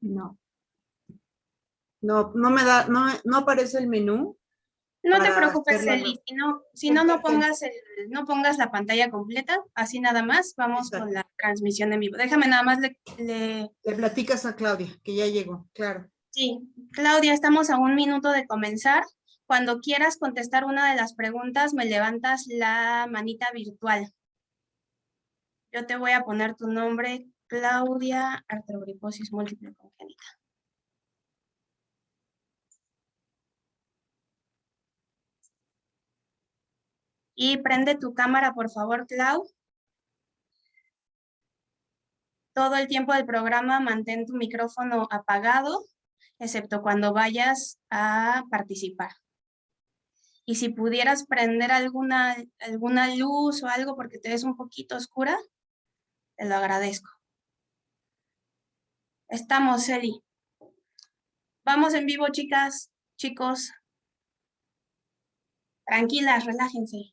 No. No, no me da, no, no aparece el menú. No te preocupes, Eli, si no, si no, no pongas, el, no pongas la pantalla completa, así nada más, vamos con la transmisión en vivo. Déjame nada más, le, le- Le platicas a Claudia, que ya llegó, claro. sí, Claudia, estamos a un minuto de comenzar. Cuando quieras contestar una de las preguntas, me levantas la manita virtual. Yo te voy a poner tu nombre, Claudia, artrogriposis múltiple congénita. Y prende tu cámara, por favor, Clau. Todo el tiempo del programa mantén tu micrófono apagado, excepto cuando vayas a participar. Y si pudieras prender alguna, alguna luz o algo porque te ves un poquito oscura, te lo agradezco. Estamos, Eli. Vamos en vivo, chicas, chicos. Tranquilas, relájense.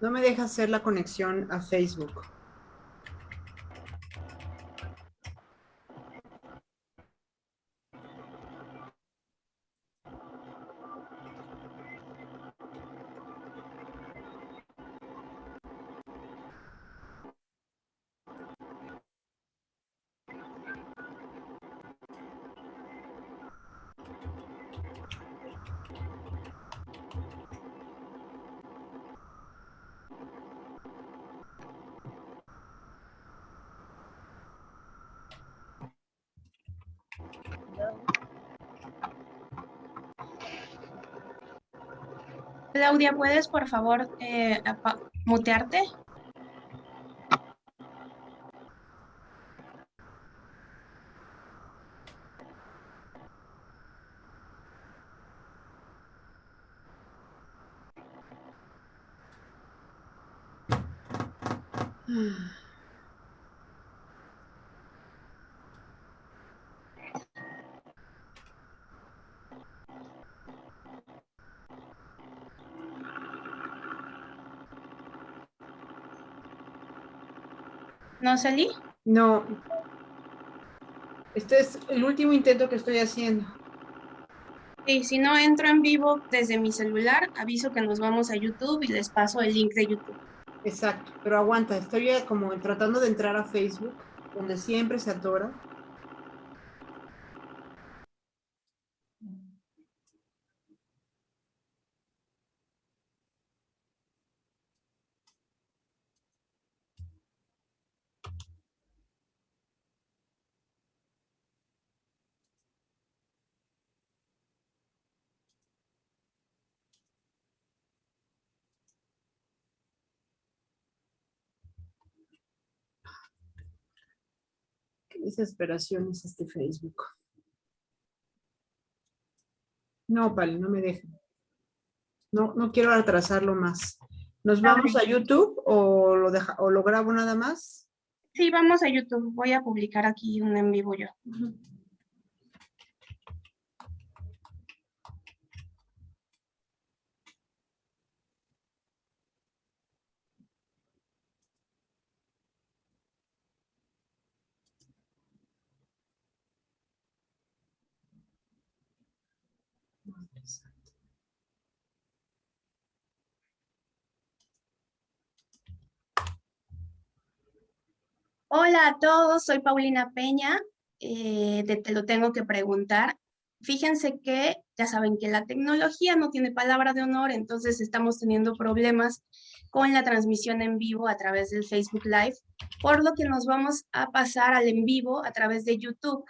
No me deja hacer la conexión a Facebook. Claudia, ¿puedes por favor eh, mutearte? ¿No salí? No. Este es el último intento que estoy haciendo. Sí, si no entro en vivo desde mi celular, aviso que nos vamos a YouTube y les paso el link de YouTube. Exacto, pero aguanta, estoy ya como tratando de entrar a Facebook, donde siempre se atora. Desesperación es este Facebook. No, Pali, no me deja. No, no quiero atrasarlo más. ¿Nos vamos a YouTube o lo, deja, o lo grabo nada más? Sí, vamos a YouTube. Voy a publicar aquí un en vivo yo. Hola a todos, soy Paulina Peña, eh, Te lo tengo que preguntar. Fíjense que ya saben que la tecnología no tiene palabra de honor, entonces estamos teniendo problemas con la transmisión en vivo a través del Facebook Live, por lo que nos vamos a pasar al en vivo a través de YouTube.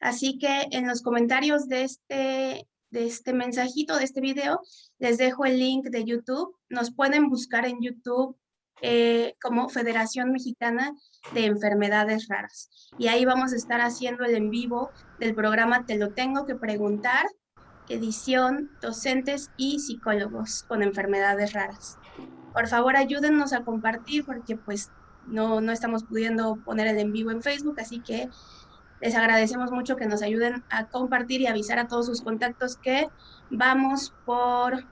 Así que en los comentarios de este, de este mensajito, de este video, les dejo el link de YouTube. Nos pueden buscar en YouTube eh, como Federación Mexicana de Enfermedades Raras. Y ahí vamos a estar haciendo el en vivo del programa Te lo tengo que preguntar, edición docentes y psicólogos con enfermedades raras. Por favor, ayúdennos a compartir porque pues no, no estamos pudiendo poner el en vivo en Facebook, así que les agradecemos mucho que nos ayuden a compartir y avisar a todos sus contactos que vamos por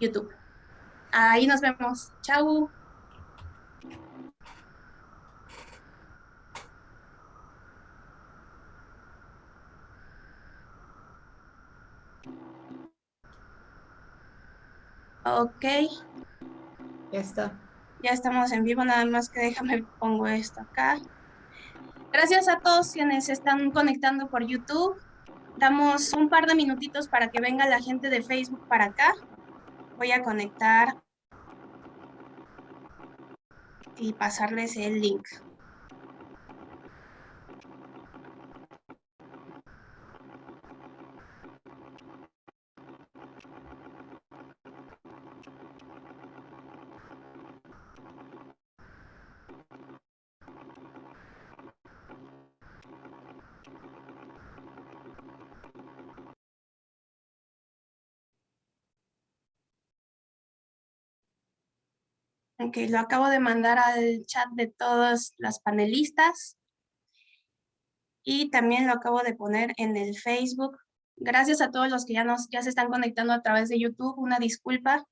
YouTube. Ahí nos vemos. Chau. Ok. Ya está. Ya estamos en vivo, nada más que déjame pongo esto acá. Gracias a todos quienes se están conectando por YouTube. Damos un par de minutitos para que venga la gente de Facebook para acá. Voy a conectar y pasarles el link. Lo acabo de mandar al chat de todas las panelistas. Y también lo acabo de poner en el Facebook. Gracias a todos los que ya, nos, ya se están conectando a través de YouTube. Una disculpa.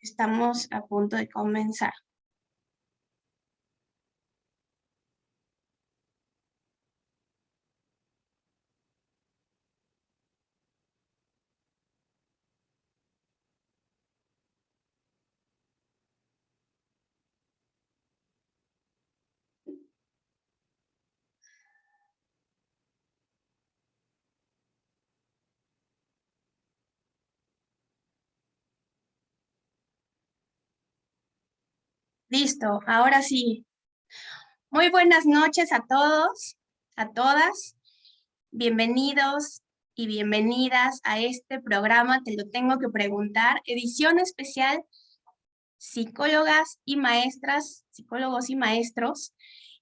Estamos a punto de comenzar. Listo, ahora sí. Muy buenas noches a todos, a todas. Bienvenidos y bienvenidas a este programa, te lo tengo que preguntar, edición especial, psicólogas y maestras, psicólogos y maestros.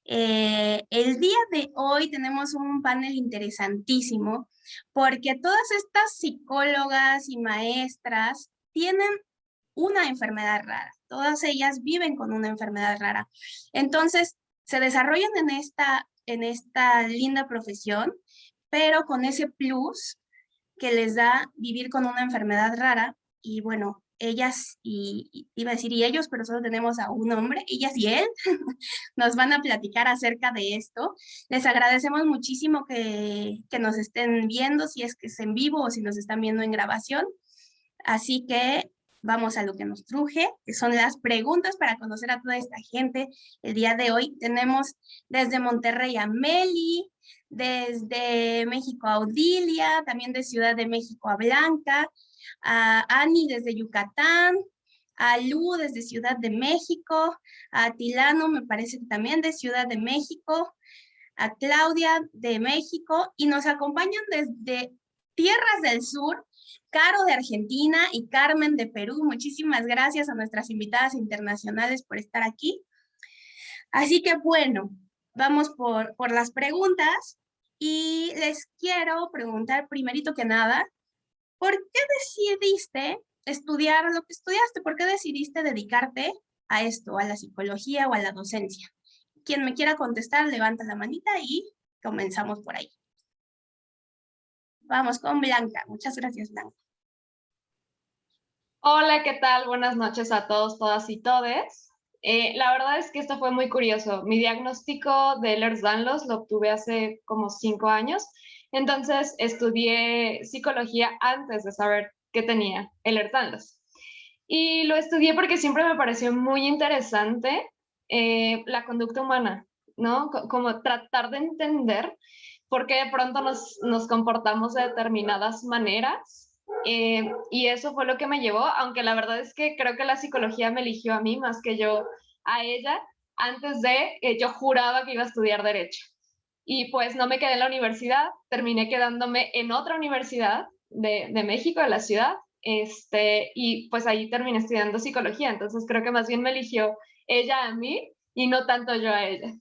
Eh, el día de hoy tenemos un panel interesantísimo porque todas estas psicólogas y maestras tienen una enfermedad rara. Todas ellas viven con una enfermedad rara. Entonces, se desarrollan en esta, en esta linda profesión, pero con ese plus que les da vivir con una enfermedad rara. Y bueno, ellas, y, iba a decir y ellos, pero solo tenemos a un hombre, ellas y él, nos van a platicar acerca de esto. Les agradecemos muchísimo que, que nos estén viendo, si es que es en vivo o si nos están viendo en grabación. Así que vamos a lo que nos truje, que son las preguntas para conocer a toda esta gente. El día de hoy tenemos desde Monterrey a Meli, desde México a Odilia, también de Ciudad de México a Blanca, a Ani desde Yucatán, a Lu desde Ciudad de México, a Tilano me parece que también de Ciudad de México, a Claudia de México y nos acompañan desde Tierras del Sur, Caro de Argentina y Carmen de Perú. Muchísimas gracias a nuestras invitadas internacionales por estar aquí. Así que bueno, vamos por, por las preguntas y les quiero preguntar primerito que nada, ¿por qué decidiste estudiar lo que estudiaste? ¿Por qué decidiste dedicarte a esto, a la psicología o a la docencia? Quien me quiera contestar, levanta la manita y comenzamos por ahí. Vamos con Blanca. Muchas gracias, Blanca. Hola, ¿qué tal? Buenas noches a todos, todas y todes. Eh, la verdad es que esto fue muy curioso. Mi diagnóstico de Ehlers-Danlos lo obtuve hace como cinco años. Entonces estudié psicología antes de saber que tenía Ehlers-Danlos. Y lo estudié porque siempre me pareció muy interesante eh, la conducta humana, ¿no? Como tratar de entender por qué de pronto nos, nos comportamos de determinadas maneras. Eh, y eso fue lo que me llevó, aunque la verdad es que creo que la psicología me eligió a mí más que yo a ella, antes de, que yo juraba que iba a estudiar Derecho. Y pues no me quedé en la universidad, terminé quedándome en otra universidad de, de México, de la ciudad, este, y pues ahí terminé estudiando psicología, entonces creo que más bien me eligió ella a mí y no tanto yo a ella.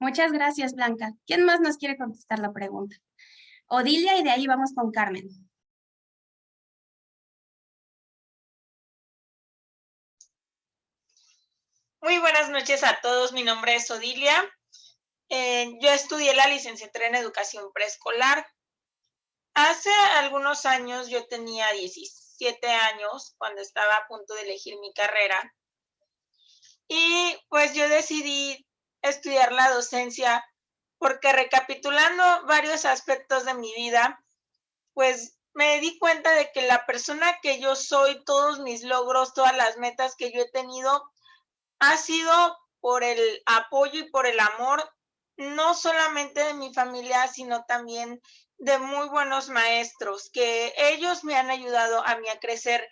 Muchas gracias, Blanca. ¿Quién más nos quiere contestar la pregunta? Odilia y de ahí vamos con Carmen. Muy buenas noches a todos. Mi nombre es Odilia. Eh, yo estudié la licenciatura en educación preescolar. Hace algunos años, yo tenía 17 años cuando estaba a punto de elegir mi carrera. Y pues yo decidí estudiar la docencia porque recapitulando varios aspectos de mi vida, pues me di cuenta de que la persona que yo soy, todos mis logros, todas las metas que yo he tenido, ha sido por el apoyo y por el amor, no solamente de mi familia, sino también de muy buenos maestros, que ellos me han ayudado a mí a crecer.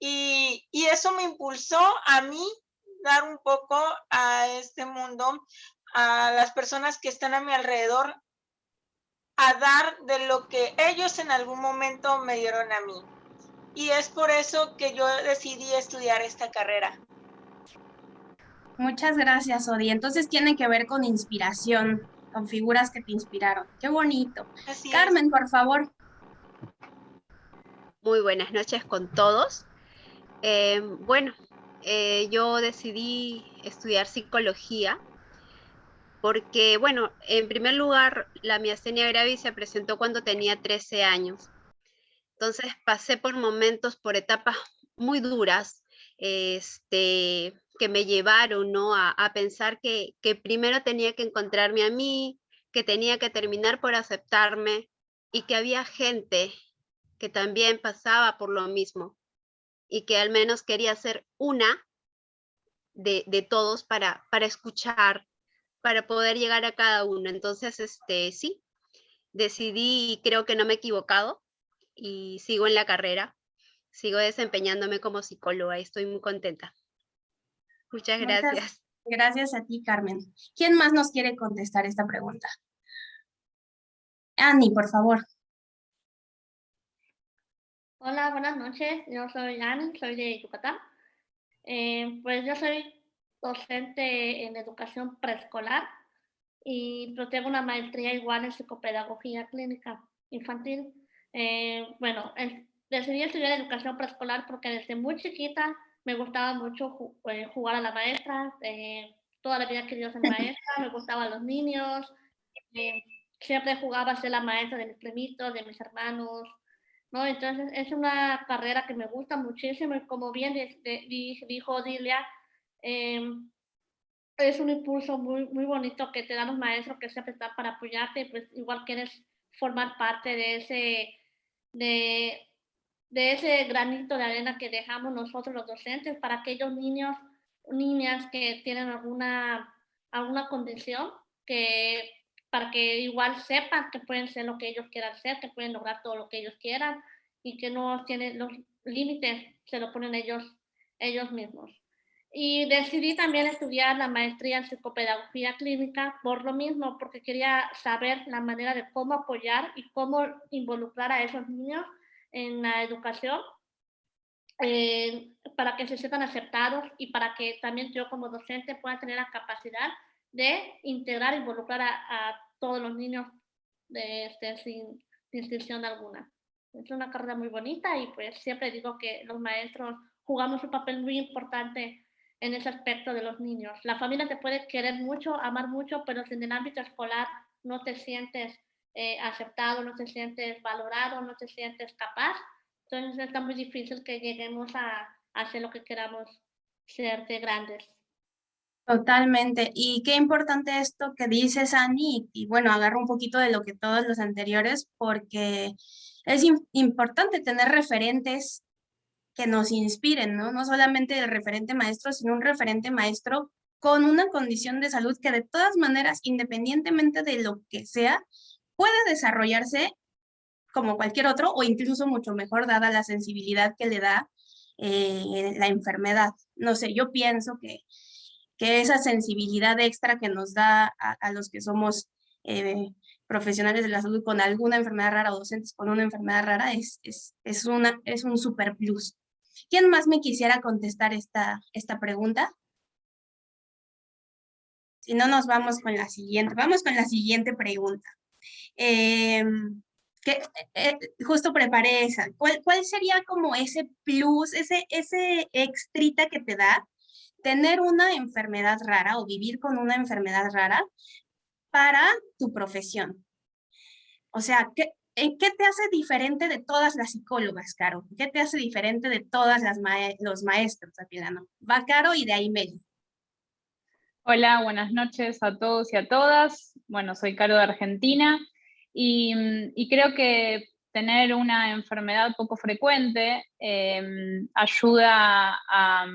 Y, y eso me impulsó a mí dar un poco a este mundo, a las personas que están a mi alrededor, a dar de lo que ellos en algún momento me dieron a mí. Y es por eso que yo decidí estudiar esta carrera. Muchas gracias, Odi. Entonces tiene que ver con inspiración, con figuras que te inspiraron. Qué bonito. Carmen, por favor. Muy buenas noches con todos. Eh, bueno, eh, yo decidí estudiar psicología porque, bueno, en primer lugar, la miastenia gravis se presentó cuando tenía 13 años. Entonces pasé por momentos, por etapas muy duras, este, que me llevaron ¿no? a, pensar que, que primero tenía que encontrarme a mí, que tenía que terminar por aceptarme y que había gente que también pasaba por lo mismo y que al menos quería ser una de, todos para, para escuchar, para poder llegar a cada uno. Entonces, este, sí, decidí y creo que no me he equivocado y sigo en la carrera, sigo desempeñándome como psicóloga y estoy muy contenta. Muchas gracias. gracias a ti, Carmen. ¿Quién más nos quiere contestar esta pregunta? Annie, por favor. Hola, buenas noches. Yo soy Anne, soy de Yucatán. Eh, pues yo soy docente en educación preescolar y pero tengo una maestría igual en psicopedagogía clínica infantil. Eh, bueno, decidí estudiar educación preescolar porque desde muy chiquita me gustaba mucho eh, jugar a la maestra. toda la vida quería ser maestra, me gustaban los niños. siempre jugaba a ser la maestra de mis primitos, de mis hermanos, ¿no? Entonces es una carrera que me gusta muchísimo y como bien dijo Dilia, em, es un impulso muy, muy bonito que te dan los maestros que siempre están para apoyarte pues igual quieres formar parte de ese, de, de ese granito de arena que dejamos nosotros los docentes para aquellos niños, niñas que tienen alguna, alguna condición que para que igual sepan que pueden ser lo que ellos quieran ser, que pueden lograr todo lo que ellos quieran y que no tienen los límites, se lo ponen ellos, ellos mismos. Y decidí también estudiar la maestría en psicopedagogía clínica por lo mismo, porque quería saber la manera de cómo apoyar y cómo involucrar a esos niños en la educación eh, para que se sientan aceptados y para que también yo como docente pueda tener la capacidad de integrar involucrar a, todos los niños de, este, sin distinción alguna. Es una carrera muy bonita y pues siempre digo que los maestros jugamos un papel muy importante en ese aspecto de los niños. La familia te puede querer mucho, amar mucho, pero si en el ámbito escolar no te sientes eh, aceptado, no te sientes valorado, no te sientes capaz, entonces está muy difícil que lleguemos a, a hacer lo que queramos ser de grandes. Totalmente. Y qué importante esto que dices, Ani, y bueno, agarro un poquito de lo que todos los anteriores, porque es importante tener referentes que nos inspiren, ¿no? No solamente el referente maestro, sino un referente maestro con una condición de salud que de todas maneras, independientemente de lo que sea, puede desarrollarse como cualquier otro o incluso mucho mejor dada la sensibilidad que le da eh, la enfermedad. No sé, yo pienso que, que esa sensibilidad extra que nos da a, los que somos eh, profesionales de la salud con alguna enfermedad rara o docentes con una enfermedad rara es, es, es, una, es un super plus. ¿Quién más me quisiera contestar esta, esta pregunta? Si no, nos vamos con la siguiente. Vamos con la siguiente pregunta. Em, que, eh, justo preparé esa. ¿Cuál, ¿Cuál, sería como ese plus, ese, ese extrita que te da tener una enfermedad rara o vivir con una enfermedad rara para tu profesión? O sea, ¿qué, ¿qué te hace diferente de todas las psicólogas, Caro? ¿Qué te hace diferente de todas las los maestros, Apilano? Va Caro y de ahí Meli. Hola, buenas noches a todos y a todas. Bueno, soy Caro de Argentina y, creo que tener una enfermedad poco frecuente em, ayuda a,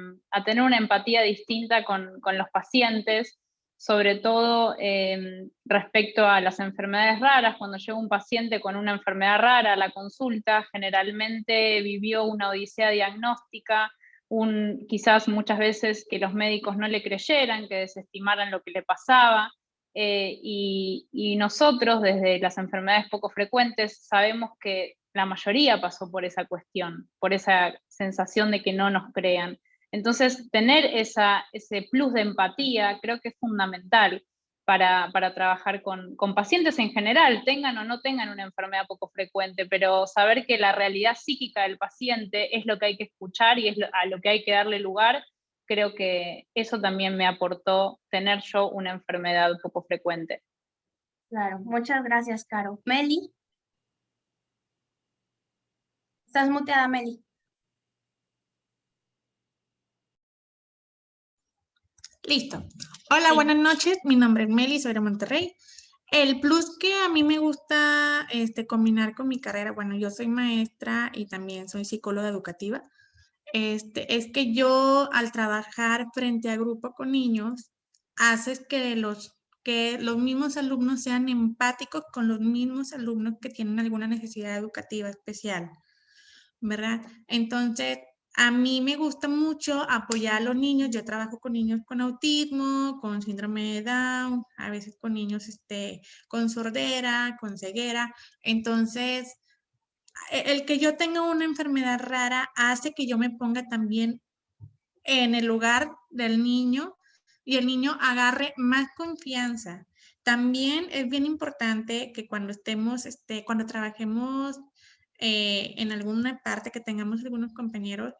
tener una empatía distinta con, los pacientes, sobre todo em, respecto a las enfermedades raras. Cuando llega un paciente con una enfermedad rara a la consulta, generalmente vivió una odisea diagnóstica, un, quizás muchas veces que los médicos no le creyeran, que desestimaran lo que le pasaba, eh, y, nosotros desde las enfermedades poco frecuentes sabemos que la mayoría pasó por esa cuestión, por esa sensación de que no nos crean. Entonces, tener esa, ese plus de empatía creo que es fundamental para, trabajar con, pacientes en general, tengan o no tengan una enfermedad poco frecuente, pero saber que la realidad psíquica del paciente es lo que hay que escuchar y es a lo que hay que darle lugar, creo que eso también me aportó tener yo una enfermedad poco frecuente. Claro, muchas gracias, Caro. Meli. Estás muteada, Meli. Listo. Hola, buenas noches. Mi nombre es Meli, soy de Monterrey. El plus que a mí me gusta este, combinar con mi carrera, bueno, yo soy maestra y también soy psicóloga educativa, este, es que yo al trabajar frente a grupo con niños, haces que los, que los mismos alumnos sean empáticos con los mismos alumnos que tienen alguna necesidad educativa especial, ¿verdad? Entonces, a mí me gusta mucho apoyar a los niños. Yo trabajo con niños con autismo, con síndrome de Down, a veces con niños este, con sordera, con ceguera. Entonces, el que yo tenga una enfermedad rara hace que yo me ponga también en el lugar del niño y el niño agarre más confianza. También es bien importante que cuando estemos, este, cuando trabajemos eh, en alguna parte que tengamos algunos compañeros,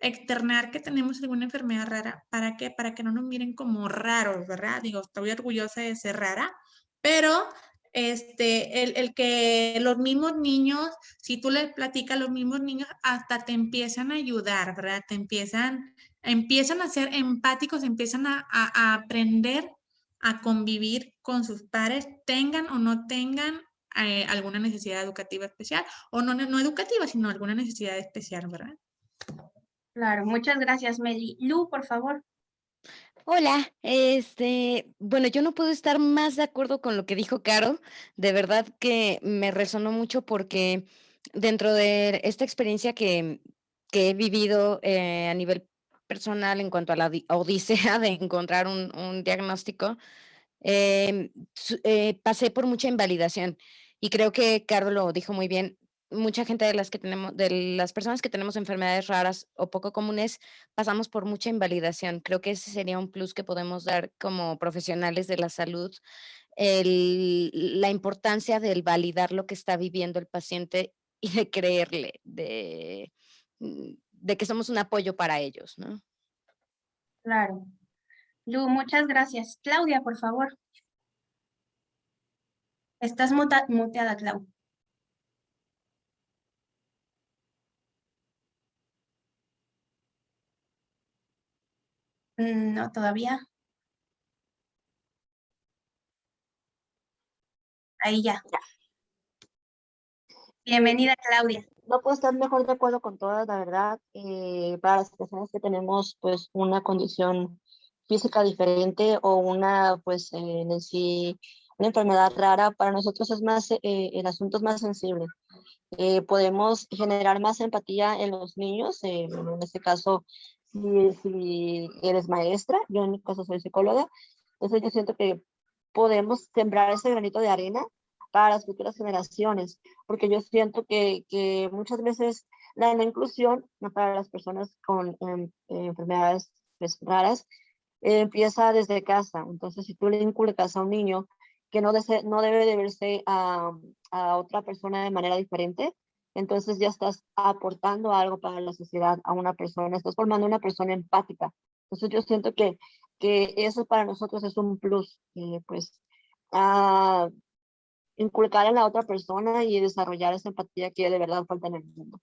externar que tenemos alguna enfermedad rara. ¿Para qué? Para que no nos miren como raros, ¿verdad? Digo, estoy orgullosa de ser rara, pero este, el, el, que los mismos niños, si tú les platicas, los mismos niños hasta te empiezan a ayudar, ¿verdad? Te empiezan, empiezan a ser empáticos, empiezan a, a aprender a convivir con sus padres, tengan o no tengan eh, alguna necesidad educativa especial, o no, no educativa, sino alguna necesidad especial, ¿verdad? Claro, muchas gracias, Meli. Lu, por favor. Hola, este, bueno, yo no puedo estar más de acuerdo con lo que dijo Caro. De verdad que me resonó mucho porque dentro de esta experiencia que, que he vivido eh, a nivel personal en cuanto a la odisea de encontrar un, diagnóstico, em, eh, pasé por mucha invalidación. Y creo que Carlos lo dijo muy bien, mucha gente de las que tenemos, de las personas que tenemos enfermedades raras o poco comunes, pasamos por mucha invalidación. Creo que ese sería un plus que podemos dar como profesionales de la salud, la importancia del validar lo que está viviendo el paciente y de creerle, de, mm, de que somos un apoyo para ellos, ¿no? Claro. Lu, muchas gracias. Claudia, por favor. Estás muteada, Clau. No, todavía. Ahí ya. Bienvenida, Claudia. no puedo estar mejor de acuerdo con todas, la verdad. Eh, para las personas que tenemos pues una condición física diferente o una pues en sí una enfermedad rara, para nosotros es más, eh, el asunto es más sensible. Eh, podemos generar más empatía en los niños, en este caso, si, eres maestra, yo en mi caso soy psicóloga, entonces yo siento que podemos sembrar ese granito de arena para las futuras generaciones, porque yo siento que, que muchas veces la no inclusión para las personas con em, enfermedades pues, raras empieza desde casa. Entonces, si tú le inculcas a un niño que no, no debe de verse a, a, otra persona de manera diferente, entonces ya estás aportando algo para la sociedad a una persona, estás formando una persona empática. Entonces yo siento que, que eso para nosotros es un plus, eh, pues a inculcar en la otra persona y desarrollar esa empatía que de verdad falta en el mundo.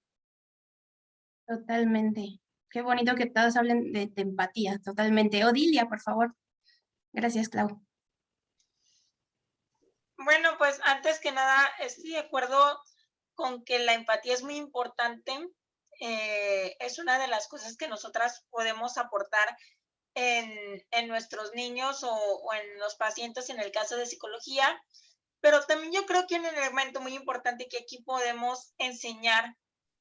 Totalmente. Qué bonito que todos hablen de, empatía, totalmente. Odilia, por favor. Gracias, Clau. Bueno, pues antes que nada, estoy de acuerdo con que la empatía es muy importante. Eh, es una de las cosas que nosotras podemos aportar en, en nuestros niños o, en los pacientes en el caso de psicología. Pero también yo creo que un elemento muy importante que aquí podemos enseñar,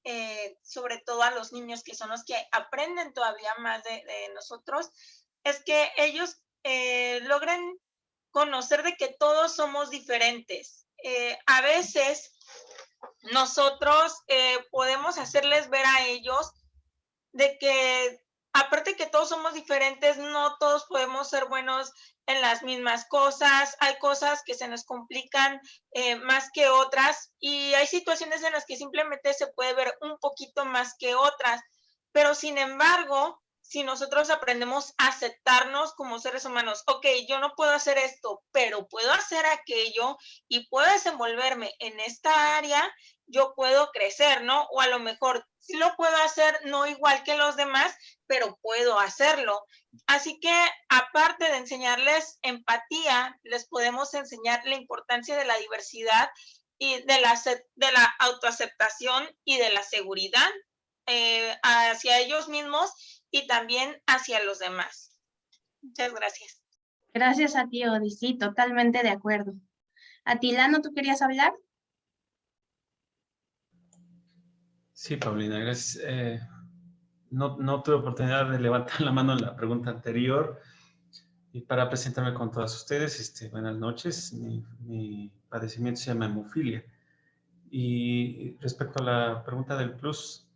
eh, sobre todo a los niños que son los que aprenden todavía más de, nosotros, es que ellos eh, logren conocer de que todos somos diferentes. A veces nosotros eh, podemos hacerles ver a ellos de que aparte que todos somos diferentes, no todos podemos ser buenos en las mismas cosas, hay cosas que se nos complican eh, más que otras y hay situaciones en las que simplemente se puede ver un poquito más que otras, pero sin embargo, si nosotros aprendemos a aceptarnos como seres humanos, ok, yo no puedo hacer esto, pero puedo hacer aquello y puedo desenvolverme en esta área, yo puedo crecer, ¿no? O a lo mejor sí lo puedo hacer no igual que los demás, pero puedo hacerlo. Así que aparte de enseñarles empatía, les podemos enseñar la importancia de la diversidad y de la, de la autoaceptación y de la seguridad eh, hacia ellos mismos y también hacia los demás. Muchas gracias. Gracias a ti, Odi. Sí, totalmente de acuerdo. Atilano, ¿tú querías hablar? Sí, Paulina, gracias. Eh, no, no, tuve oportunidad de levantar la mano en la pregunta anterior y para presentarme con todas ustedes, este, buenas noches. Mi, mi padecimiento se llama hemofilia. Y respecto a la pregunta del plus,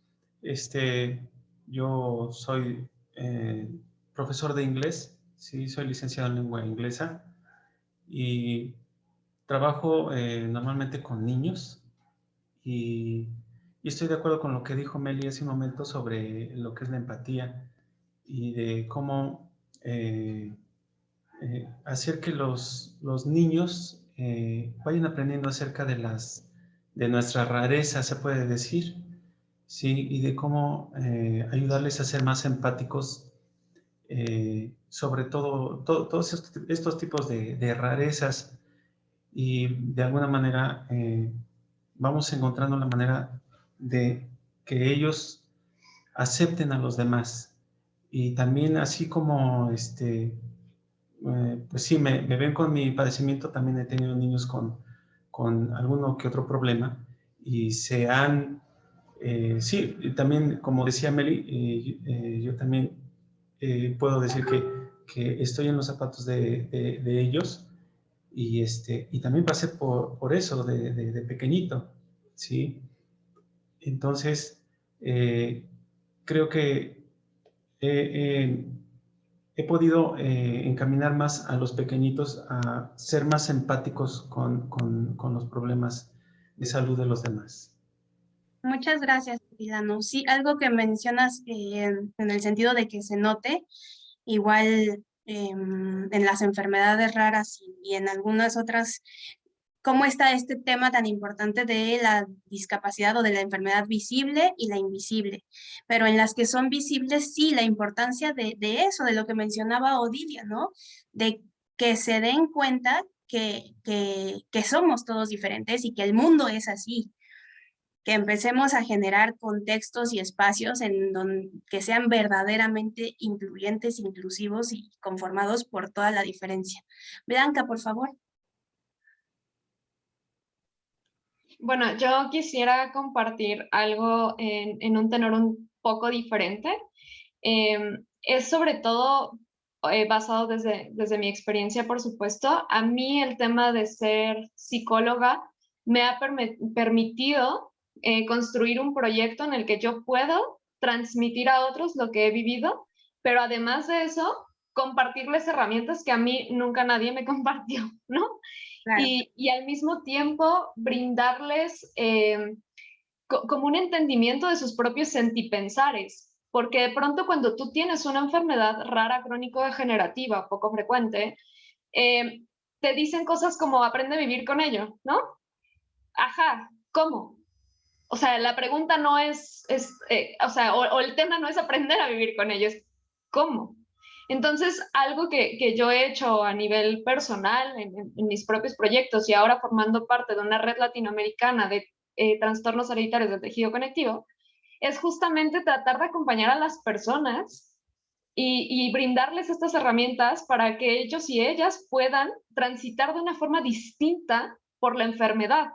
este, yo soy eh, profesor de inglés, sí, soy licenciado en lengua inglesa y trabajo eh, normalmente con niños y, estoy de acuerdo con lo que dijo Meli hace un momento sobre lo que es la empatía y de cómo eh, hacer que los, los niños vayan aprendiendo acerca de las de nuestra rareza, se puede decir, ¿sí? Y de cómo eh, ayudarles a ser más empáticos, eh, sobre todo, todos estos, tipos de, rarezas y de alguna manera eh, vamos encontrando la manera de que ellos acepten a los demás y también así como este pues sí me, ven con mi padecimiento también he tenido niños con, con alguno que otro problema y se han eh, sí, también, como decía Meli, eh, eh, yo también puedo decir que, estoy en los zapatos de, ellos y, este, y también pasé por, por eso de, pequeñito, ¿sí? Entonces, creo que he podido encaminar más a los pequeñitos a ser más empáticos con los problemas de salud de los demás. Muchas gracias, Milano. Sí, algo que mencionas eh, en el sentido de que se note, igual em, en las enfermedades raras y, en algunas otras, cómo está este tema tan importante de la discapacidad o de la enfermedad visible y la invisible. Pero en las que son visibles, sí, la importancia de, eso, de lo que mencionaba Odilia, ¿no? De que se den cuenta que, que somos todos diferentes y que el mundo es así, que empecemos a generar contextos y espacios en donde, que sean verdaderamente incluyentes, inclusivos y conformados por toda la diferencia. Blanca, por favor. Bueno, yo quisiera compartir algo en, un tenor un poco diferente. Em, es sobre todo eh, basado desde, desde mi experiencia, por supuesto. A mí el tema de ser psicóloga me ha permitido eh, construir un proyecto en el que yo puedo transmitir a otros lo que he vivido, pero además de eso, compartirles herramientas que a mí nunca nadie me compartió, ¿no? Y, al mismo tiempo brindarles eh, como un entendimiento de sus propios sentipensares, porque de pronto cuando tú tienes una enfermedad rara crónico-degenerativa, poco frecuente, eh, te dicen cosas como aprende a vivir con ello, ¿no? Ajá, ¿cómo? O sea, la pregunta no es, eh, o sea, o, el tema no es aprender a vivir con ello, es cómo. Entonces, algo que, que yo he hecho a nivel personal en, en, mis propios proyectos y ahora formando parte de una red latinoamericana de eh, trastornos hereditarios del tejido conectivo, es justamente tratar de acompañar a las personas y, brindarles estas herramientas para que ellos y ellas puedan transitar de una forma distinta por la enfermedad.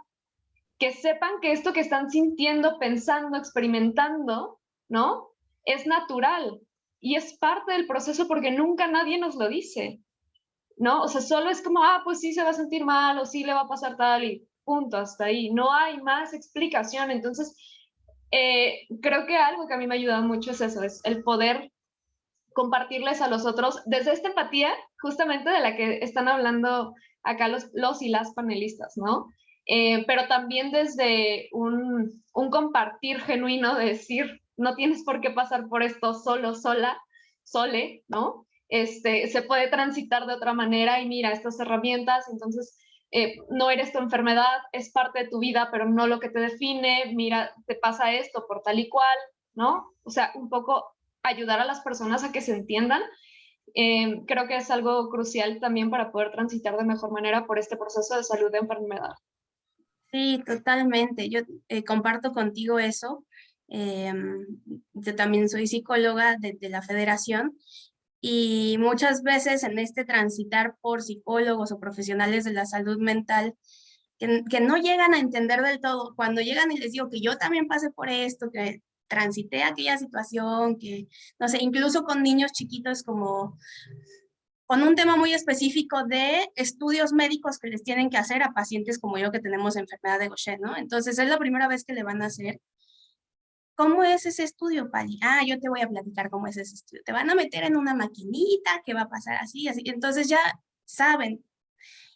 Que sepan que esto que están sintiendo, pensando, experimentando, ¿no? Es natural y es parte del proceso porque nunca nadie nos lo dice, ¿no? O sea, solo es como, ah, pues sí se va a sentir mal o sí le va a pasar tal y punto, hasta ahí. No hay más explicación. Entonces, eh, creo que algo que a mí me ha ayudado mucho es eso, es el poder compartirles a los otros desde esta empatía justamente de la que están hablando acá los, los y las panelistas, ¿no? Eh, pero también desde un, un, compartir genuino de decir, no tienes por qué pasar por esto solo, sola, sole, ¿no? Este, se puede transitar de otra manera y mira estas herramientas, entonces eh, no eres tu enfermedad, es parte de tu vida, pero no lo que te define, mira, te pasa esto por tal y cual, ¿no? O sea, un poco ayudar a las personas a que se entiendan. Eh, creo que es algo crucial también para poder transitar de mejor manera por este proceso de salud de enfermedad. Sí, totalmente. Yo eh, comparto contigo eso. yo también soy psicóloga de la federación y muchas veces en este transitar por psicólogos o profesionales de la salud mental, que, no llegan a entender del todo, cuando llegan y les digo que yo también pasé por esto, que transité aquella situación, que, no sé, incluso con niños chiquitos como con un tema muy específico de estudios médicos que les tienen que hacer a pacientes como yo que tenemos enfermedad de Gaucher, ¿no? Entonces es la primera vez que le van a hacer ¿Cómo es ese estudio, Pali? Ah, yo te voy a platicar cómo es ese estudio. Te van a meter en una maquinita que va a pasar así, así. Entonces ya saben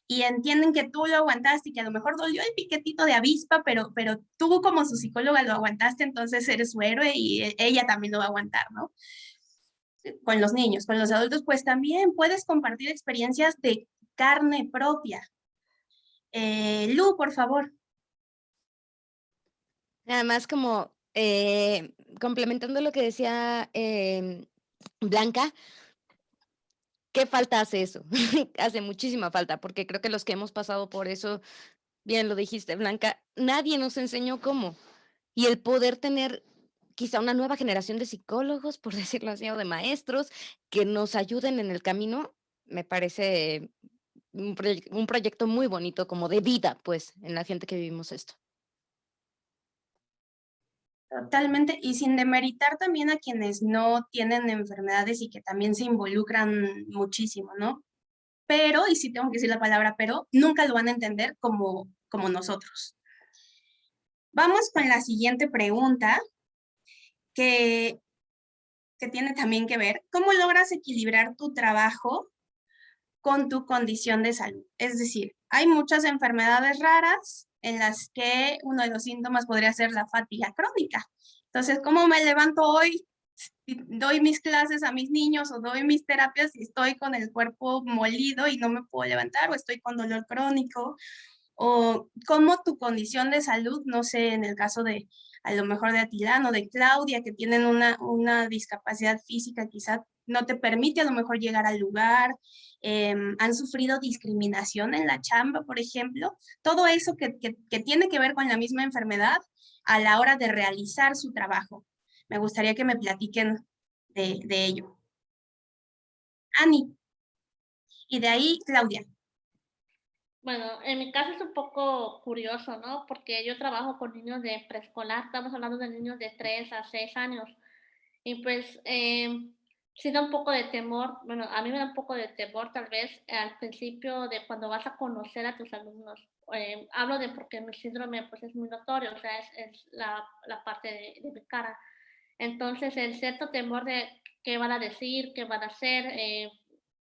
y entienden que tú lo aguantaste y que a lo mejor dolió el piquetito de avispa, pero, pero tú como su psicóloga lo aguantaste, entonces eres su héroe y ella también lo va a aguantar, ¿no? Con los niños, con los adultos, pues también puedes compartir experiencias de carne propia. Eh, Lu, por favor. Nada más como eh, complementando lo que decía em, Blanca, ¿qué falta hace eso? hace muchísima falta, porque creo que los que hemos pasado por eso, bien lo dijiste, Blanca, nadie nos enseñó cómo. Y el poder tener quizá una nueva generación de psicólogos, por decirlo así, o de maestros, que nos ayuden en el camino, me parece un, proyecto muy bonito, como de vida, pues, en la gente que vivimos esto. Totalmente, y sin demeritar también a quienes no tienen enfermedades y que también se involucran muchísimo, ¿no? Pero, y sí tengo que decir la palabra pero, nunca lo van a entender como, como nosotros. Vamos con la siguiente pregunta, que, que tiene también que ver, ¿cómo logras equilibrar tu trabajo con tu condición de salud? Es decir, hay muchas enfermedades raras, en las que uno de los síntomas podría ser la fatiga crónica. Entonces, ¿cómo me levanto hoy? Doy mis clases a mis niños o doy mis terapias y estoy con el cuerpo molido y no me puedo levantar o estoy con dolor crónico o cómo tu condición de salud, no sé, en el caso de a lo mejor de Atilano, de Claudia, que tienen una, una discapacidad física, quizá no te permite a lo mejor llegar al lugar, em, han sufrido discriminación en la chamba, por ejemplo, todo eso que, que, tiene que ver con la misma enfermedad, a la hora de realizar su trabajo. Me gustaría que me platiquen de, de ello. Ani. Y de ahí, Claudia. Bueno, en mi caso es un poco curioso, ¿no? Porque yo trabajo con niños de preescolar, estamos hablando de niños de 3 a 6 años. Y pues eh, sí da un poco de temor, bueno, a mí me da un poco de temor tal vez al principio de cuando vas a conocer a tus alumnos. Eh, hablo de porque mi síndrome pues es muy notorio, o sea, es, es la, la, parte de, de, mi cara. Entonces, el cierto temor de qué van a decir, qué van a hacer, eh,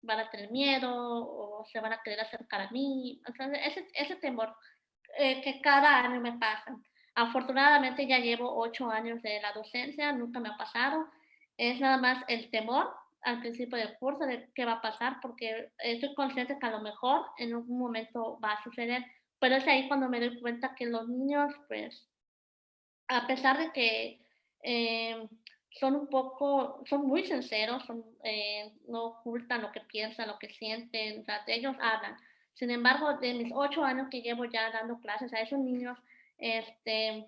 van a tener miedo o se van a querer acercar a mí. O sea, ese, ese temor eh, que cada año me pasa. Afortunadamente ya llevo ocho años de la docencia, nunca me ha pasado. Es nada más el temor al principio del curso de qué va a pasar, porque estoy consciente que a lo mejor en algún momento va a suceder, pero es ahí cuando me doy cuenta que los niños, pues, a pesar de que eh, son un poco, son muy sinceros, son, eh, no ocultan lo que piensan, lo que sienten, o sea, ellos hablan. Sin embargo, de mis ocho años que llevo ya dando clases a esos niños, este,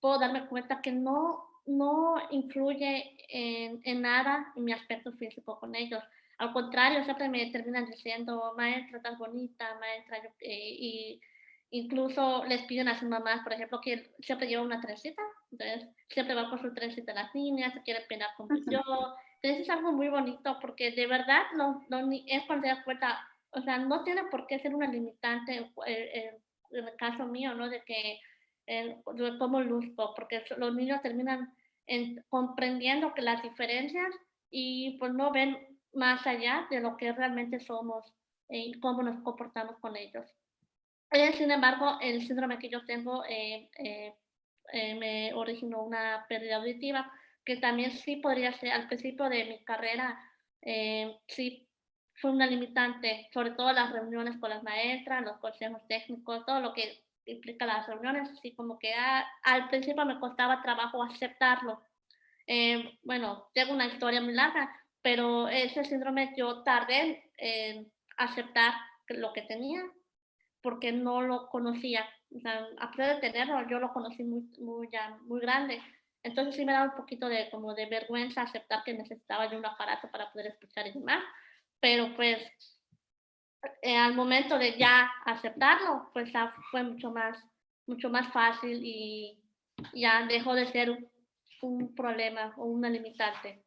puedo darme cuenta que no, no influye en, en nada en mi aspecto físico con ellos. Al contrario, siempre me terminan diciendo, maestra, tan bonita, maestra, eh, y incluso les piden a sus mamás, por ejemplo, que siempre lleva una trencita, entonces siempre va con su trencita las niñas, se quiere peinar como yo. Entonces es algo muy bonito porque de verdad no, no es cuando te das cuenta, o sea, no tiene por qué ser una limitante en, en el caso mío, ¿no? De que de cómo luzco, porque los niños terminan en, comprendiendo que las diferencias y pues no ven más allá de lo que realmente somos y cómo nos comportamos con ellos. Eh, sin embargo, el síndrome que yo tengo eh, eh, eh, me originó una pérdida auditiva, que también sí podría ser, al principio de mi carrera, eh, sí fue una limitante, sobre todo las reuniones con las maestras, los consejos técnicos, todo lo que implica las reuniones, así como que al principio me costaba trabajo aceptarlo. Eh, bueno, tengo una historia muy larga, pero ese síndrome yo tardé en aceptar lo que tenía porque no lo conocía. O sea, a pesar de tenerlo, yo lo conocí muy, muy, ya, muy grande. Entonces sí me daba un poquito de, como de vergüenza aceptar que necesitaba yo un aparato para poder escuchar y demás. Pero pues eh, al momento de ya aceptarlo, pues ya fue mucho más, mucho más fácil y ya dejó de ser un, un problema o una limitante.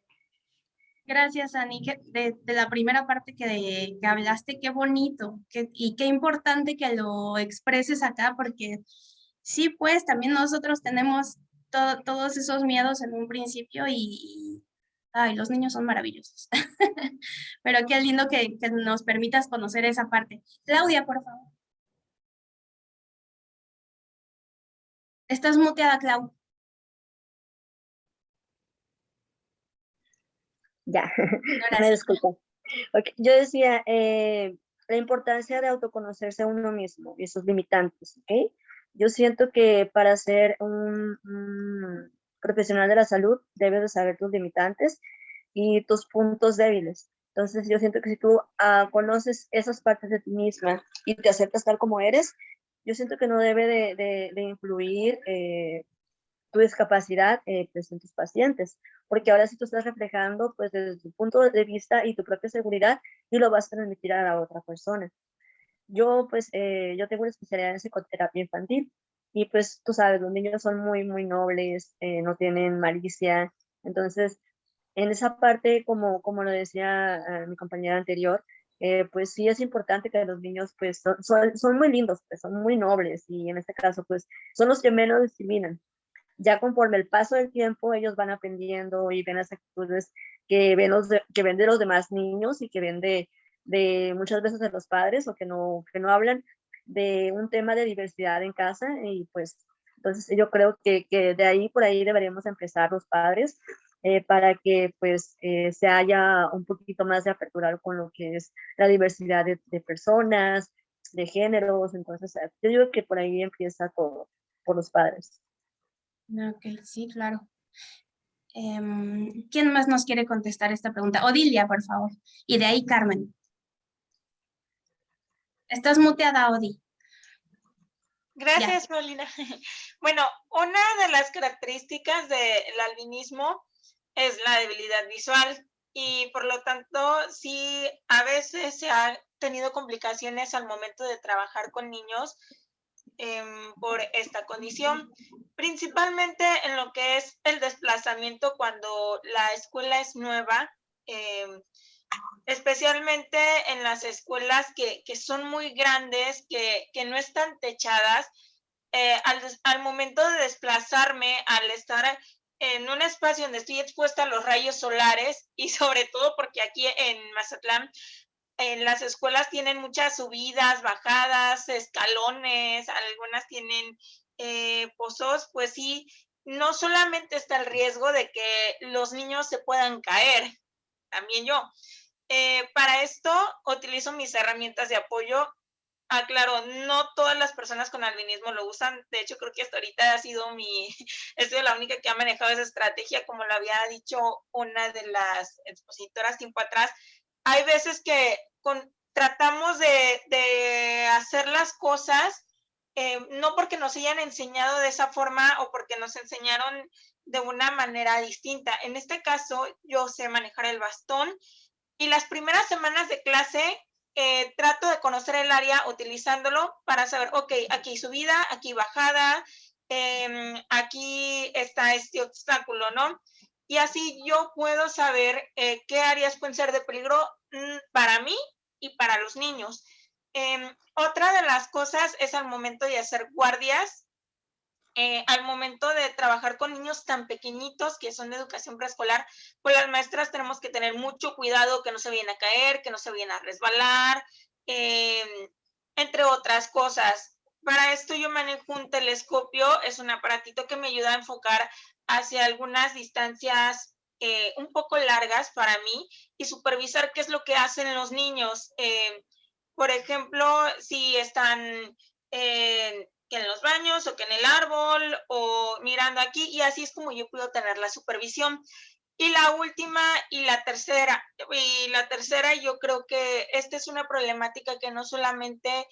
Gracias, Ani, de, de, la primera parte que, que hablaste, qué bonito y qué importante que lo expreses acá, porque sí, pues también nosotros tenemos to, todos esos miedos en un principio y, ay, los niños son maravillosos. Pero qué lindo que, que nos permitas conocer esa parte. Claudia, por favor. Estás muteada, Clau. Ya, me disculpo. Okay. Yo decía, eh, la importancia de autoconocerse a uno mismo y sus limitantes, ¿ok? Yo siento que para ser un, un profesional de la salud debes de saber tus limitantes y tus puntos débiles. Entonces yo siento que si tú uh, conoces esas partes de ti misma y te aceptas tal como eres, yo siento que no debe de, de, de influir eh, tu discapacidad eh, pues, en tus pacientes, porque ahora sí tú estás reflejando pues desde tu punto de vista y tu propia seguridad y lo vas a transmitir a la otra persona. Yo pues, eh, yo tengo una especialidad en psicoterapia infantil y pues tú sabes, los niños son muy, muy nobles, eh, no tienen malicia, entonces en esa parte, como, como lo decía uh, mi compañera anterior, eh, pues sí es importante que los niños pues son, son, son muy lindos, pues, son muy nobles y en este caso pues son los que menos discriminan ya conforme el paso del tiempo ellos van aprendiendo y ven las actitudes que ven, los que ven los demás niños y que ven de, de muchas veces de los padres o que no, que no hablan de un tema de diversidad en casa y pues entonces yo creo que, que de ahí por ahí deberíamos empezar los padres eh, para que pues eh, se haya un poquito más de apertura con lo que es la diversidad de, de personas, de géneros, entonces yo digo que por ahí empieza todo, por los padres. Ok, sí, claro. Eh, ¿Quién más nos quiere contestar esta pregunta? Odilia, por favor. Y de ahí Carmen. Estás muteada, Odi. Gracias, Paulina. Bueno, una de las características del albinismo es la debilidad visual y por lo tanto sí a veces se han tenido complicaciones al momento de trabajar con niños em, por esta condición, principalmente en lo que es el desplazamiento cuando la escuela es nueva, em, especialmente en las escuelas que, son muy grandes, que, no están techadas, eh, al, al, momento de desplazarme, al estar en un espacio donde estoy expuesta a los rayos solares y sobre todo porque aquí en Mazatlán en las escuelas tienen muchas subidas, bajadas, escalones, algunas tienen eh, pozos, pues sí, no solamente está el riesgo de que los niños se puedan caer, también yo. Eh, para esto utilizo mis herramientas de apoyo Ah, claro, no todas las personas con albinismo lo usan. De hecho, creo que hasta ahorita ha sido mi, he sido la única que ha manejado esa estrategia, como lo había dicho una de las expositoras tiempo atrás. Hay veces que con, tratamos de, hacer las cosas, eh, no porque nos hayan enseñado de esa forma o porque nos enseñaron de una manera distinta. En este caso, yo sé manejar el bastón y las primeras semanas de clase eh, trato de conocer el área utilizándolo para saber, ok, aquí subida, aquí bajada, em, aquí está este obstáculo, ¿no? Y así yo puedo saber eh, qué áreas pueden ser de peligro mm, para mí y para los niños. Em, otra de las cosas es al momento de hacer guardias, eh, al momento de trabajar con niños tan pequeñitos que son de educación preescolar, pues las maestras tenemos que tener mucho cuidado que no se vayan a caer, que no se vayan a resbalar, em, entre otras cosas. Para esto yo manejo un telescopio, es un aparatito que me ayuda a enfocar hacia algunas distancias eh, un poco largas para mí y supervisar qué es lo que hacen los niños. Em, por ejemplo, si están en los baños o que en el árbol o mirando aquí y así es como yo puedo tener la supervisión. Y la última y la tercera, y la tercera yo creo que esta es una problemática que no solamente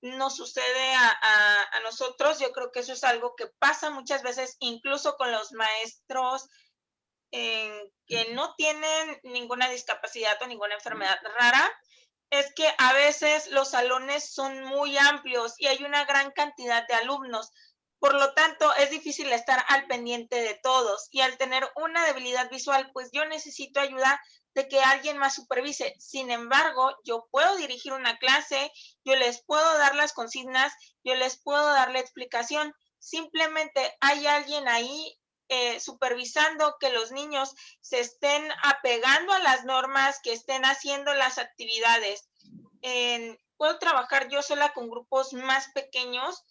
nos sucede a, a, nosotros, yo creo que eso es algo que pasa muchas veces incluso con los maestros eh, que no tienen ninguna discapacidad o ninguna enfermedad rara, es que a veces los salones son muy amplios y hay una gran cantidad de alumnos. Por lo tanto, es difícil estar al pendiente de todos y al tener una debilidad visual, pues yo necesito ayuda de que alguien más supervise. Sin embargo, yo puedo dirigir una clase, yo les puedo dar las consignas, yo les puedo dar la explicación. Simplemente hay alguien ahí eh, supervisando que los niños se estén apegando a las normas, que estén haciendo las actividades. puedo trabajar yo sola con grupos más pequeños,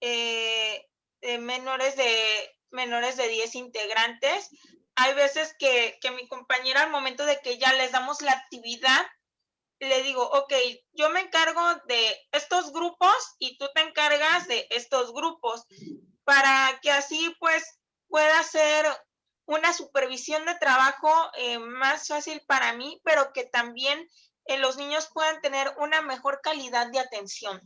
eh, menores, de, menores de 10 integrantes. Hay veces que, que mi compañera al momento de que ya les damos la actividad, le digo, ok, yo me encargo de estos grupos y tú te encargas de estos grupos para que así pues pueda ser una supervisión de trabajo eh, más fácil para mí, pero que también eh, los niños puedan tener una mejor calidad de atención.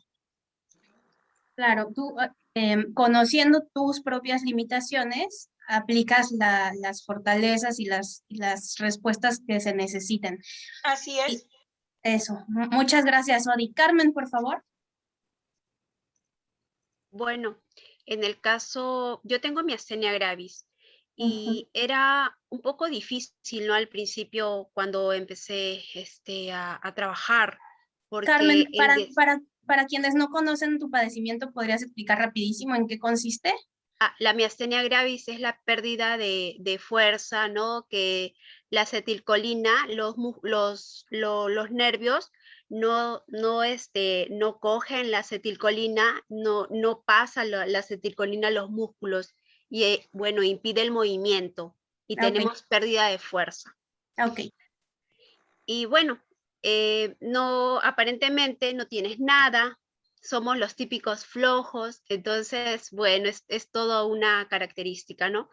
Claro, tú ah, em, conociendo tus propias limitaciones, aplicas las fortalezas y las, las respuestas que se necesiten. Así es. eso, muchas gracias, Odi. Carmen, por favor. Bueno, en el caso, yo tengo mi astenia gravis y era un poco difícil, ¿no? Al principio cuando empecé este, a, trabajar. Porque Carmen, para, para, para quienes no conocen tu padecimiento, ¿podrías explicar rapidísimo en qué consiste? Ah, la miastenia gravis es la pérdida de, de, fuerza, ¿no? Que la acetilcolina, los, los, los nervios no, no, este, no cogen la acetilcolina, no, no pasa la, acetilcolina a los músculos y, eh, bueno, impide el movimiento y tenemos pérdida de fuerza. Ok. Y bueno, eh, no, aparentemente no tienes nada, somos los típicos flojos, entonces, bueno, es, es toda una característica, ¿no?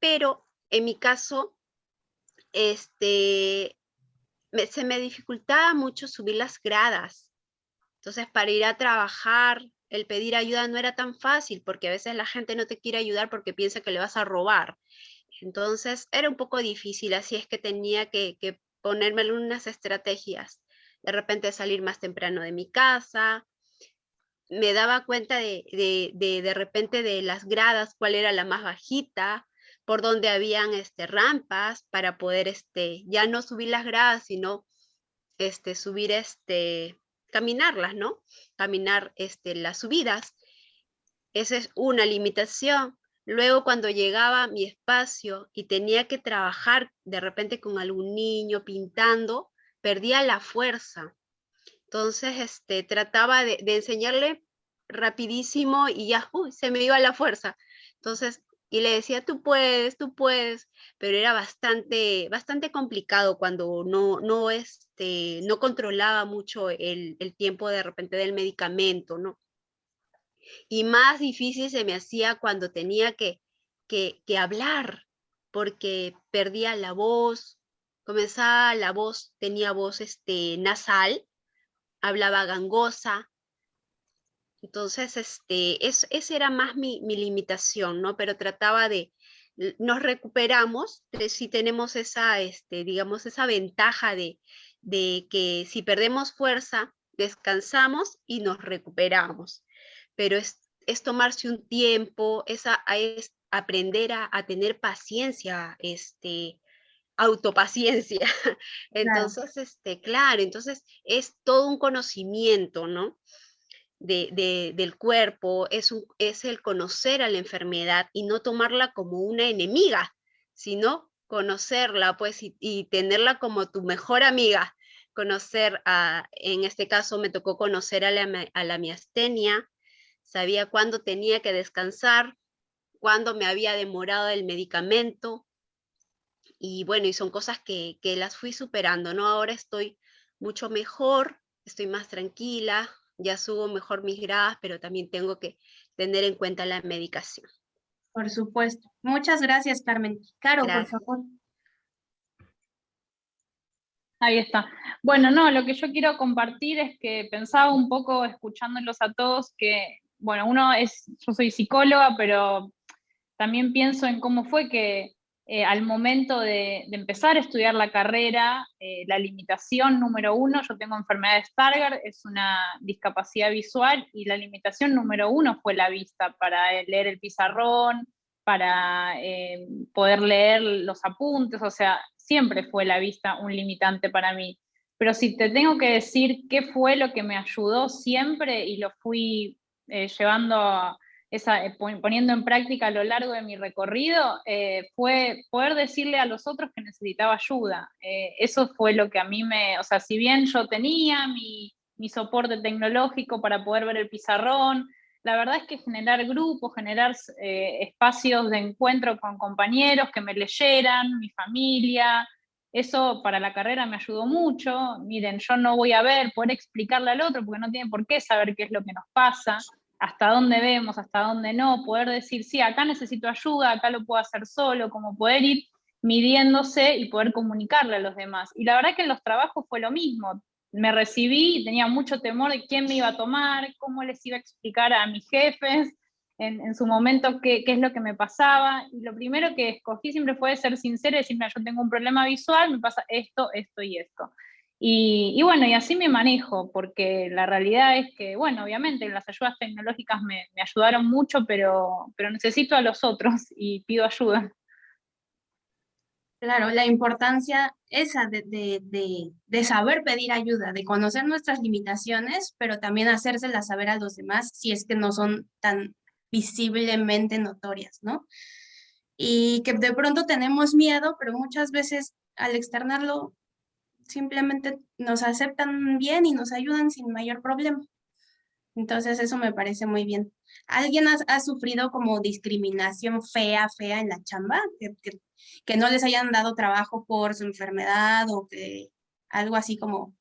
Pero en mi caso, este, se me dificultaba mucho subir las gradas. Entonces, para ir a trabajar, el pedir ayuda no era tan fácil, porque a veces la gente no te quiere ayudar porque piensa que le vas a robar. Entonces era un poco difícil, así es que tenía que, que ponerme unas estrategias. De repente salir más temprano de mi casa, me daba cuenta de, de, de, repente de las gradas, cuál era la más bajita, por donde habían este, rampas para poder este, ya no subir las gradas, sino este, subir, este, caminarlas, ¿no? Caminar este, las subidas. Esa es una limitación. Luego cuando llegaba mi espacio y tenía que trabajar de repente con algún niño pintando, perdía la fuerza. Entonces, este, trataba de, enseñarle rapidísimo y ya, se me iba la fuerza. Entonces, y le decía, tú puedes, tú puedes, pero era bastante, bastante complicado cuando no, no, este, no controlaba mucho el, el tiempo de repente del medicamento, ¿no? Y más difícil se me hacía cuando tenía que, que, hablar, porque perdía la voz, comenzaba la voz, tenía voz este, nasal, hablaba gangosa, entonces, este, es, esa era más mi, mi, limitación, ¿no? Pero trataba de, nos recuperamos, si tenemos esa, este, digamos, esa ventaja de, de que si perdemos fuerza, descansamos y nos recuperamos. Pero es, es tomarse un tiempo, es, a, es aprender a, a, tener paciencia, este, autopaciencia. Entonces, claro. este, claro, entonces es todo un conocimiento, ¿no? De, del cuerpo, es, un, es el conocer a la enfermedad y no tomarla como una enemiga, sino conocerla pues y, tenerla como tu mejor amiga, conocer a, en este caso me tocó conocer a la, a la miastenia, sabía cuándo tenía que descansar, cuándo me había demorado el medicamento, y bueno, y son cosas que, que las fui superando, ¿no? Ahora estoy mucho mejor, estoy más tranquila, ya subo mejor mis gradas, pero también tengo que tener en cuenta la medicación. Por supuesto. Muchas gracias, Carmen. Caro, gracias. por favor. Ahí está. Bueno, no, lo que yo quiero compartir es que pensaba un poco escuchándolos a todos que, bueno, uno es, yo soy psicóloga, pero también pienso en cómo fue que eh, al momento de, empezar a estudiar la carrera, eh, la limitación número uno, yo tengo enfermedad de Stargardt, es una discapacidad visual, y la limitación número uno fue la vista, para leer el pizarrón, para eh, poder leer los apuntes, o sea, siempre fue la vista un limitante para mí. Pero si te tengo que decir qué fue lo que me ayudó siempre y lo fui eh, llevando a, eh, poniendo en práctica a lo largo de mi recorrido, eh, fue poder decirle a los otros que necesitaba ayuda. Eh, eso fue lo que a mí me, o sea, si bien yo tenía mi, soporte tecnológico para poder ver el pizarrón, la verdad es que generar grupos, generar espacios de encuentro con compañeros que me leyeran, mi familia, eso para la carrera me ayudó mucho. Miren, yo no voy a ver, poder explicarle al otro, porque no tiene por qué saber qué es lo que nos pasa hasta dónde vemos, hasta dónde no, poder decir, sí, acá necesito ayuda, acá lo puedo hacer solo, como poder ir midiéndose y poder comunicarle a los demás. Y la verdad que en los trabajos fue lo mismo. Me recibí y tenía mucho temor de quién me iba a tomar, cómo les iba a explicar a mis jefes en, en su momento qué, es lo que me pasaba. Y lo primero que escogí siempre fue ser sincera y decirme, yo tengo un problema visual, me pasa esto, esto y esto. Y, y, bueno, y así me manejo, porque la realidad es que, bueno, obviamente las ayudas tecnológicas me, ayudaron mucho, pero, pero necesito a los otros y pido ayuda. Claro, la importancia esa de, de, de, de, saber pedir ayuda, de conocer nuestras limitaciones, pero también hacérselas saber a los demás si es que no son tan visiblemente notorias, ¿no? Y que de pronto tenemos miedo, pero muchas veces al externarlo simplemente nos aceptan bien y nos ayudan sin mayor problema. Entonces eso me parece muy bien. ¿Alguien ha, ha sufrido como discriminación fea, fea en la chamba? Que, que, no les hayan dado trabajo por su enfermedad o que algo así como...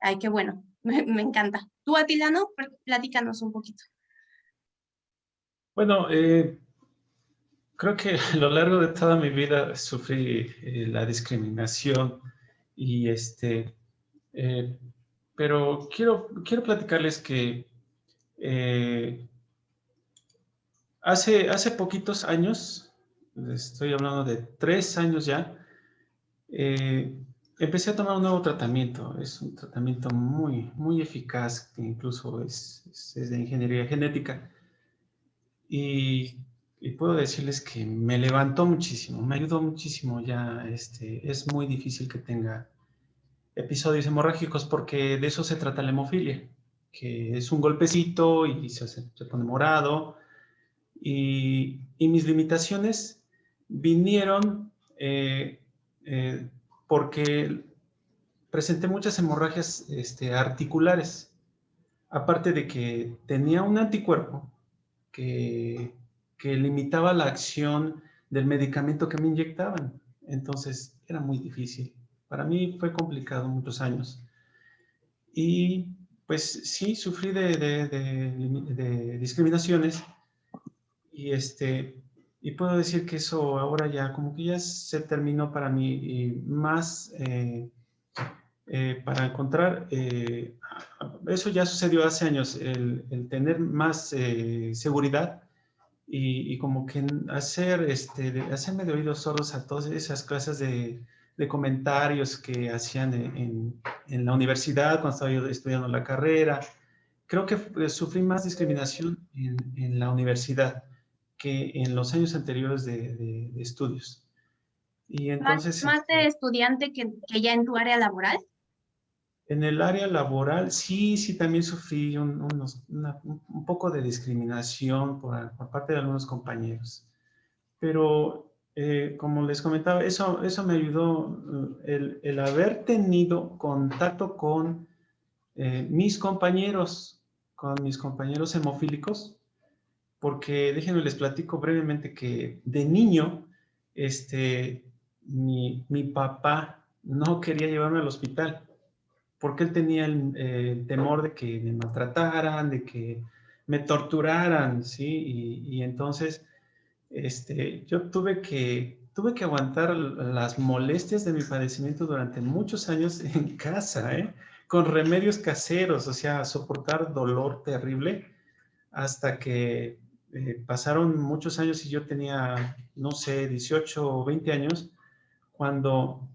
Ay, qué bueno, me, me encanta. ¿Tú, Atilano? Platícanos un poquito. Bueno, eh, creo que a lo largo de toda mi vida sufrí eh, la discriminación y este, eh, pero quiero, quiero platicarles que Eh, hace, hace poquitos años, estoy hablando de tres años ya, eh, empecé a tomar un nuevo tratamiento. Es un tratamiento muy, muy eficaz, que incluso es, es de ingeniería genética. Y, y, puedo decirles que me levantó muchísimo, me ayudó muchísimo ya. Este, es muy difícil que tenga episodios hemorrágicos porque de eso se trata la hemofilia, que es un golpecito y se, se pone morado. Y, y, mis limitaciones vinieron eh, eh, porque presenté muchas hemorragias este, articulares, aparte de que tenía un anticuerpo que, que limitaba la acción del medicamento que me inyectaban. Entonces era muy difícil. Para mí fue complicado muchos años. Y pues sí, sufrí de, discriminaciones y, este, y puedo decir que eso ahora ya como que ya se terminó para mí y más eh, eh, para encontrar, eh, eso ya sucedió hace años, el, tener más seguridad y, y, como que hacer, este, hacerme de oídos sordos a todas esas clases de, de comentarios que hacían en, en, la universidad cuando estaba yo estudiando la carrera. Creo que sufrí más discriminación en, en, la universidad que en los años anteriores de, de, de estudios. Y entonces, ¿Más, más de este estudiante que, que, ya en tu área laboral? En el área laboral, sí, sí, también sufrí un, unos, una, un poco de discriminación por, por parte de algunos compañeros. Pero eh, como les comentaba, eso, eso me ayudó eh, el, el haber tenido contacto con eh, mis compañeros, con mis compañeros hemofílicos, porque déjenme les platico brevemente que de niño, este, mi, mi papá no quería llevarme al hospital, porque él tenía el, el, temor de que me maltrataran, de que me torturaran, ¿sí? Y, y entonces este, yo tuve que, tuve que aguantar las molestias de mi padecimiento durante muchos años en casa, ¿eh? con remedios caseros, o sea, soportar dolor terrible hasta que eh, pasaron muchos años y yo tenía, no sé, 18 o 20 años, cuando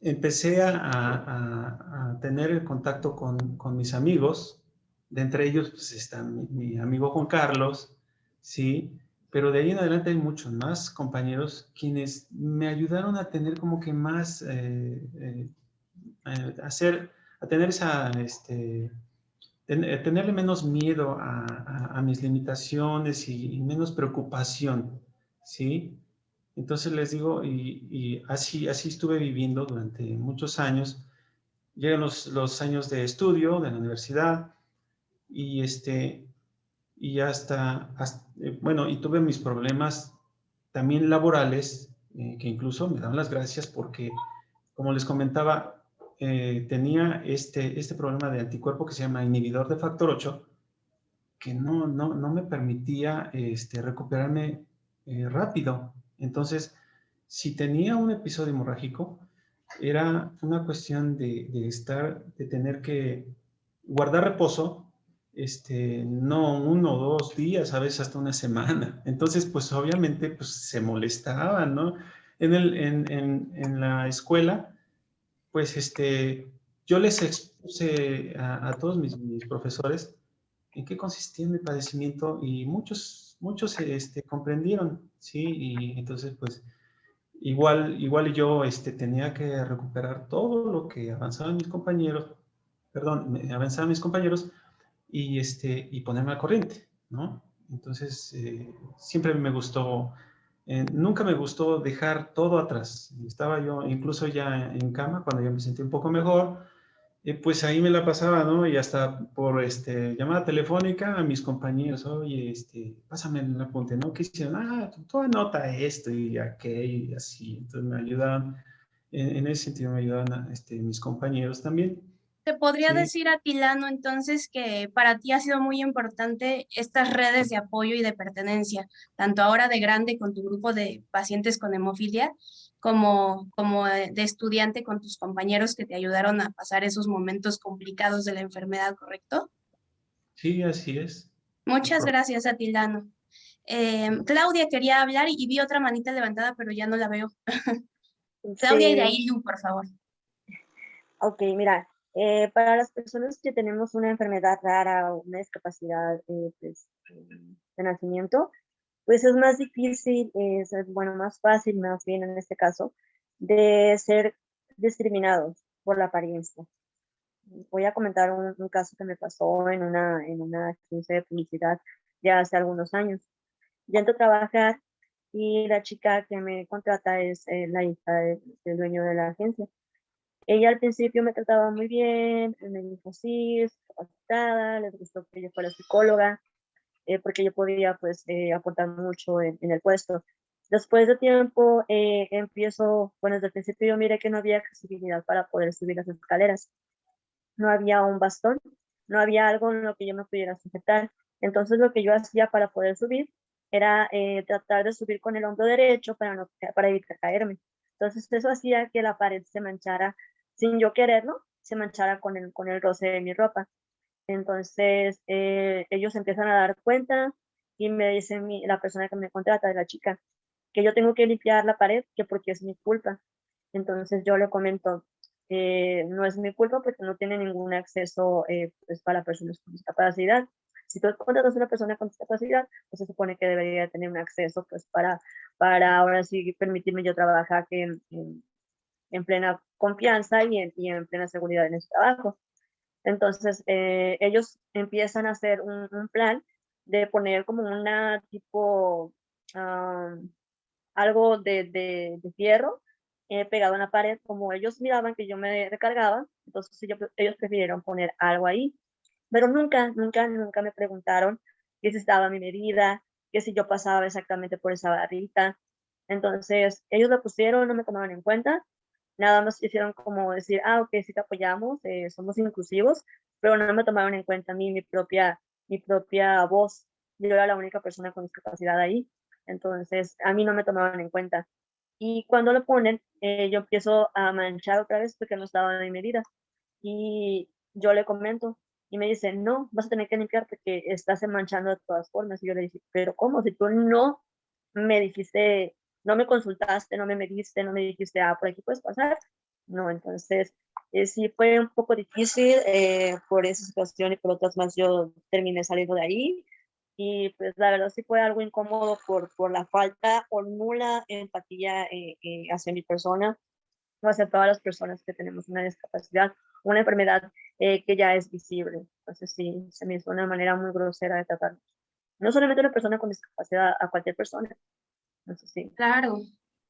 empecé a, a, a tener contacto con, con, mis amigos, de entre ellos pues, está mi, mi amigo Juan Carlos, ¿sí? pero de ahí en adelante hay muchos más compañeros quienes me ayudaron a tener como que más, eh, eh, hacer, a tener esa, este, ten, eh, tenerle menos miedo a, a mis limitaciones y, y, menos preocupación, ¿sí? Entonces les digo, y, así, así estuve viviendo durante muchos años. Llegan los, los años de estudio de la universidad y este, y hasta, eh, bueno, y tuve mis problemas también laborales, eh, que incluso me dan las gracias porque, como les comentaba, eh, tenía este, este problema de anticuerpo que se llama inhibidor de factor 8, que no, no, no me permitía este, recuperarme rápido. Entonces, si tenía un episodio hemorrágico, era una cuestión de, de estar, de tener que guardar reposo este, no uno o dos días, a veces hasta una semana. Entonces, pues obviamente pues, se molestaban, ¿no? En, el, en, en, en la escuela, pues este, yo les expuse a, a todos mis, mis, profesores en qué consistía mi padecimiento y muchos, muchos este, comprendieron, ¿sí? Y entonces, pues, igual, igual yo este, tenía que recuperar todo lo que avanzaban mis compañeros, perdón, avanzaban mis compañeros, y, este, y ponerme al corriente, ¿no? Entonces, eh, siempre me gustó, eh, nunca me gustó dejar todo atrás. Estaba yo incluso ya en cama cuando ya me sentí un poco mejor, eh, pues ahí me la pasaba, ¿no? Y hasta por este, llamada telefónica a mis compañeros, oye, este, pásame el apunte, ¿no? ¿Qué hicieron? Ah, tú, anota esto y aquello y así. Entonces me ayudaban, en, en ese sentido me ayudaban este, mis compañeros también. Te podría sí. decir, Atilano, entonces que para ti ha sido muy importante estas redes de apoyo y de pertenencia, tanto ahora de grande con tu grupo de pacientes con hemofilia, como, como de estudiante con tus compañeros que te ayudaron a pasar esos momentos complicados de la enfermedad, ¿correcto? Sí, así es. Muchas gracias, Atilano. Em, Claudia quería hablar y, vi otra manita levantada, pero ya no la veo. Claudia y de ahí Lu, por favor. Ok, mira, eh, para las personas que tenemos una enfermedad rara o una discapacidad eh, pues, de nacimiento, pues es más difícil, es, bueno, más fácil, más bien en este caso, de ser discriminados por la apariencia. Voy a comentar un, caso que me pasó en una, en una agencia de publicidad ya hace algunos años. Yo entro a trabajar y la chica que me contrata es eh, la hija del dueño de la agencia. Ella al principio me trataba muy bien, me dijo sí, capacitada, les gustó que yo fuera psicóloga, eh, porque yo podía pues eh, aportar mucho en, el puesto. Después de tiempo eh, empiezo, bueno, desde el principio yo miré que no había accesibilidad para poder subir las escaleras. No había un bastón, no había algo en lo que yo me pudiera sujetar. Entonces lo que yo hacía para poder subir era tratar de subir con el hombro derecho para, no, para evitar caerme. Entonces eso hacía que la pared se manchara sin yo quererlo, se manchara con el, con el roce de mi ropa. Entonces, eh, ellos empiezan a dar cuenta y me dice la persona que me contrata, la chica, que yo tengo que limpiar la pared, que porque es mi culpa. Entonces yo le comento, eh, no es mi culpa porque no tiene ningún acceso eh, pues, para personas con discapacidad. Si tú contratas a una persona con discapacidad, pues se supone que debería tener un acceso pues para, para ahora sí permitirme yo trabajar en, en, plena confianza y en, y en plena seguridad en ese trabajo. Entonces, eh, ellos empiezan a hacer un, plan de poner como una tipo, algo de, de, de eh, pegado en la pared, como ellos miraban que yo me recargaba, entonces ellos, ellos prefirieron poner algo ahí. Pero nunca, nunca, nunca me preguntaron que si estaba mi medida, que si yo pasaba exactamente por esa barrita. Entonces, ellos lo pusieron, no me tomaban en cuenta nada más hicieron como decir, ah, ok, sí te apoyamos, eh, somos inclusivos, pero no me tomaron en cuenta a mí, mi propia, mi propia voz. Yo era la única persona con discapacidad ahí, entonces a mí no me tomaban en cuenta. Y cuando lo ponen, eh, yo empiezo a manchar otra vez porque no estaba en medida. Y yo le comento y me dice, no, vas a tener que limpiar porque estás manchando de todas formas. Y yo le dije, pero ¿cómo? Si tú no me dijiste no me consultaste, no me mediste, no me dijiste, ah, por aquí puedes pasar. No, entonces eh, sí fue un poco difícil eh, por esa situación y por otras más yo terminé saliendo de ahí. Y pues la verdad sí fue algo incómodo por, por la falta o nula empatía eh, hacia mi persona hacia todas las personas que tenemos una discapacidad, una enfermedad que ya es visible. Entonces sí, se me hizo una manera muy grosera de tratarnos. No solamente una persona con discapacidad, a cualquier persona. Claro,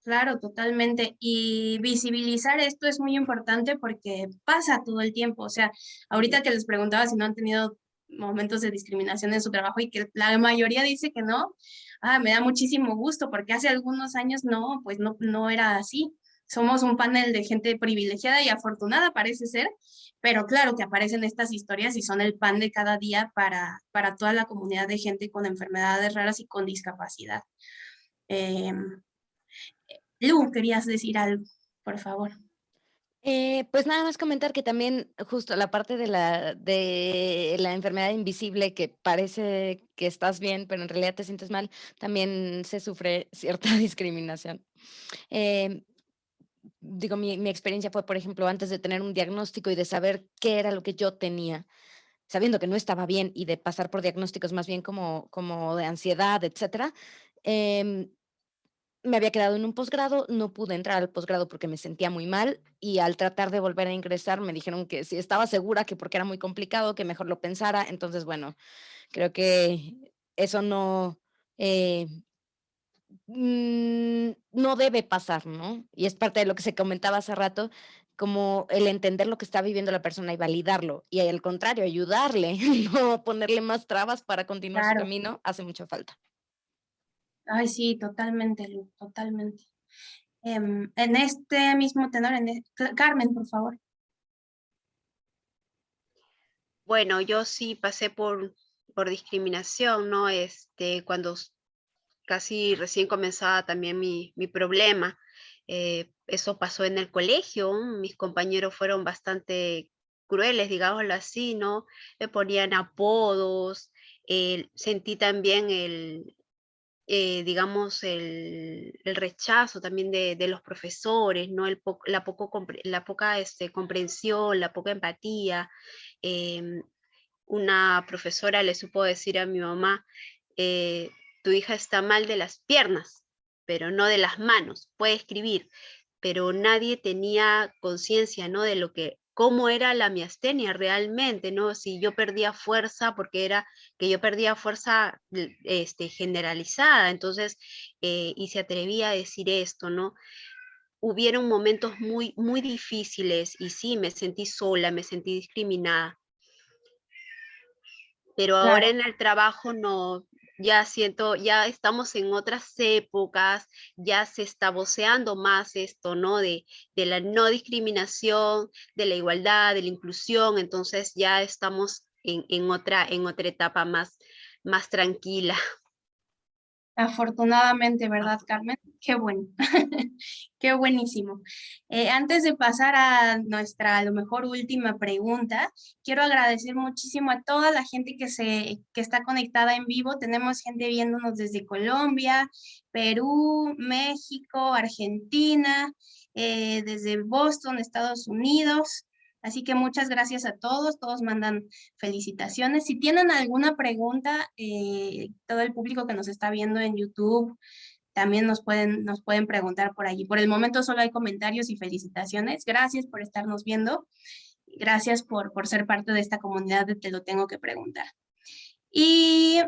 claro, totalmente. Y visibilizar esto es muy importante porque pasa todo el tiempo. O sea, ahorita que les preguntaba si no han tenido momentos de discriminación en su trabajo y que la mayoría dice que no, ah, me da muchísimo gusto porque hace algunos años no, pues no, no era así. Somos un panel de gente privilegiada y afortunada, parece ser, pero claro que aparecen estas historias y son el pan de cada día para, para toda la comunidad de gente con enfermedades raras y con discapacidad. Eh, Lu, querías decir algo, por favor. Eh, pues nada más comentar que también justo la parte de la, de la enfermedad invisible que parece que estás bien, pero en realidad te sientes mal, también se sufre cierta discriminación. Em, digo, mi, mi, experiencia fue, por ejemplo, antes de tener un diagnóstico y de saber qué era lo que yo tenía, sabiendo que no estaba bien y de pasar por diagnósticos más bien como, como de ansiedad, etcétera, eh, me había quedado en un posgrado, no pude entrar al posgrado porque me sentía muy mal y al tratar de volver a ingresar me dijeron que si estaba segura que porque era muy complicado, que mejor lo pensara. Entonces, bueno, creo que eso no, eh, mm, no debe pasar, ¿no? Y es parte de lo que se comentaba hace rato, como el entender lo que está viviendo la persona y validarlo, y al contrario, ayudarle, no ponerle más trabas para continuar su camino, hace mucha falta. Ay, sí, totalmente, Lu, totalmente. Em, en este mismo tenor, en e, Carmen, por favor. Bueno, yo sí pasé por, por discriminación, ¿no? Este, cuando casi recién comenzaba también mi, mi problema. Eh, eso pasó en el colegio, mis compañeros fueron bastante crueles, digámoslo así, ¿no? Me ponían apodos, sentí también el, eh, digamos, el, rechazo también de, los profesores, ¿no? El la, poco, la poca este, comprensión, la poca empatía. Em, una profesora le supo decir a mi mamá, eh, tu hija está mal de las piernas, pero no de las manos, puede escribir, pero nadie tenía conciencia, ¿no? De lo que cómo era la miastenia realmente, ¿no? Si yo perdía fuerza, porque era que yo perdía fuerza este, generalizada, entonces, eh, y se atrevía a decir esto, ¿no? Hubieron momentos muy, muy difíciles y sí, me sentí sola, me sentí discriminada. Pero ahora en el trabajo no, ya siento, ya estamos en otras épocas, ya se está voceando más esto, ¿no? De, de, la no discriminación, de la igualdad, de la inclusión, entonces ya estamos en, en otra, en otra etapa más, más tranquila. Afortunadamente, ¿verdad, Carmen? Qué bueno, qué buenísimo. Eh, antes de pasar a nuestra, a lo mejor, última pregunta, quiero agradecer muchísimo a toda la gente que, se, que está conectada en vivo. Tenemos gente viéndonos desde Colombia, Perú, México, Argentina, eh, desde Boston, Estados Unidos. Así que muchas gracias a todos, todos mandan felicitaciones. Si tienen alguna pregunta, eh, todo el público que nos está viendo en YouTube, también nos pueden, nos pueden preguntar por allí. Por el momento solo hay comentarios y felicitaciones. Gracias por estarnos viendo. Gracias por, por ser parte de esta comunidad de Te lo tengo que preguntar. Y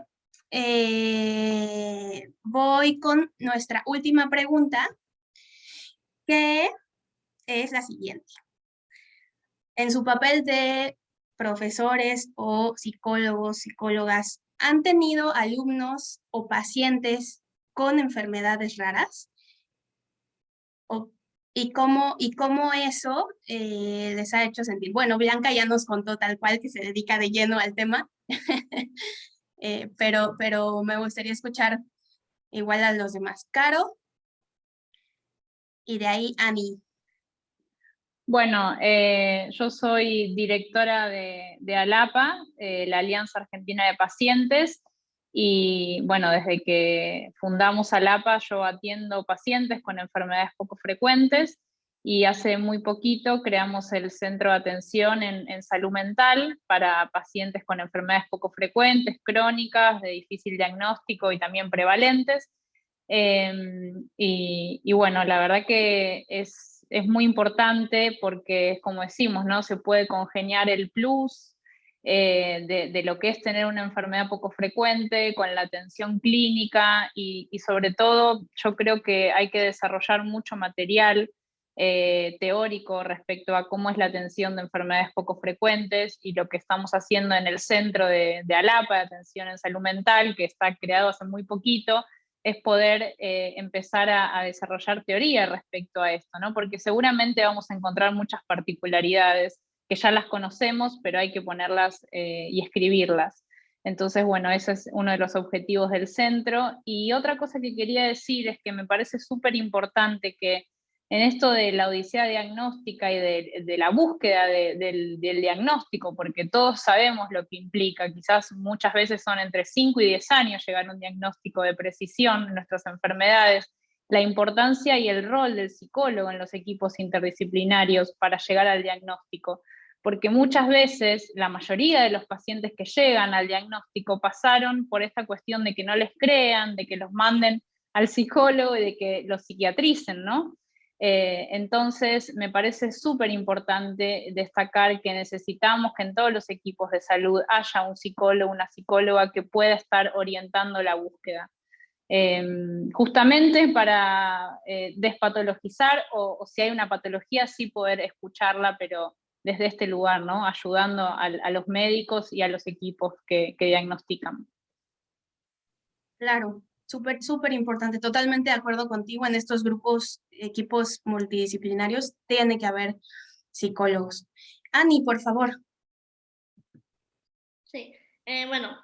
eh, voy con nuestra última pregunta, que es la siguiente en su papel de profesores o psicólogos, psicólogas, ¿han tenido alumnos o pacientes con enfermedades raras? y, cómo, ¿Y cómo eso eh, les ha hecho sentir? Bueno, Blanca ya nos contó tal cual que se dedica de lleno al tema, eh, pero, pero me gustaría escuchar igual a los demás. Caro, y de ahí Ani. Bueno, eh, yo soy directora de, ALAPA, eh, la Alianza Argentina de Pacientes, y bueno, desde que fundamos ALAPA yo atiendo pacientes con enfermedades poco frecuentes, y hace muy poquito creamos el Centro de Atención en, Salud Mental para pacientes con enfermedades poco frecuentes, crónicas, de difícil diagnóstico y también prevalentes. Em, y, y bueno, la verdad que es es muy importante porque, como decimos, ¿no? se puede congeniar el plus eh, de, lo que es tener una enfermedad poco frecuente con la atención clínica y, sobre todo yo creo que hay que desarrollar mucho material eh, teórico respecto a cómo es la atención de enfermedades poco frecuentes y lo que estamos haciendo en el centro de, de ALAPA, de atención en salud mental, que está creado hace muy poquito, es poder eh, empezar a, desarrollar teoría respecto a esto, ¿no? porque seguramente vamos a encontrar muchas particularidades que ya las conocemos, pero hay que ponerlas eh, y escribirlas. Entonces, bueno, ese es uno de los objetivos del centro. Y otra cosa que quería decir es que me parece súper importante que en esto de la odisea diagnóstica y de, la búsqueda del, diagnóstico, porque todos sabemos lo que implica, quizás muchas veces son entre 5 y 10 años llegar a un diagnóstico de precisión en nuestras enfermedades, la importancia y el rol del psicólogo en los equipos interdisciplinarios para llegar al diagnóstico, porque muchas veces la mayoría de los pacientes que llegan al diagnóstico pasaron por esta cuestión de que no les crean, de que los manden al psicólogo y de que los psiquiatricen, ¿no? Eh, entonces, me parece súper importante destacar que necesitamos que en todos los equipos de salud haya un psicólogo, una psicóloga que pueda estar orientando la búsqueda. Em, justamente para eh, despatologizar o, si hay una patología, sí poder escucharla, pero desde este lugar, ¿no? ayudando a, los médicos y a los equipos que, que diagnostican. Claro, súper, súper importante. Totalmente de acuerdo contigo. En estos grupos, equipos multidisciplinarios, tiene que haber psicólogos. Ani, por favor. Sí, eh, bueno,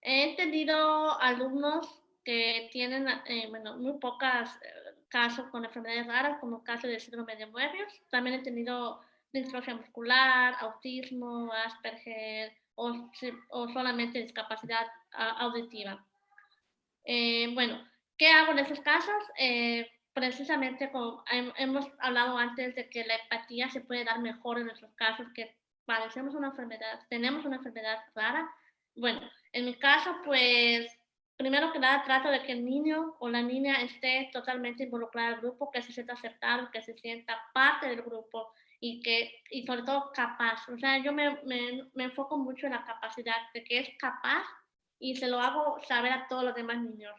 he entendido alumnos que tienen, eh, bueno, muy pocos eh, casos con enfermedades raras, como casos de síndrome de Moebius. También he tenido distrofia muscular, autismo, Asperger o solamente discapacidad auditiva. Eh, bueno, ¿qué hago en esos casos? Eh, precisamente como hemos hablado antes de que la empatía se puede dar mejor en esos casos que padecemos una enfermedad, tenemos una enfermedad rara. Bueno, en mi caso, pues, primero que nada trato de que el niño o la niña esté totalmente involucrado al grupo, que se sienta aceptado, que se sienta parte del grupo y que, y sobre todo capaz. O sea, yo me, me, me enfoco mucho en la capacidad, de que es capaz y se lo hago saber a todos los demás niños,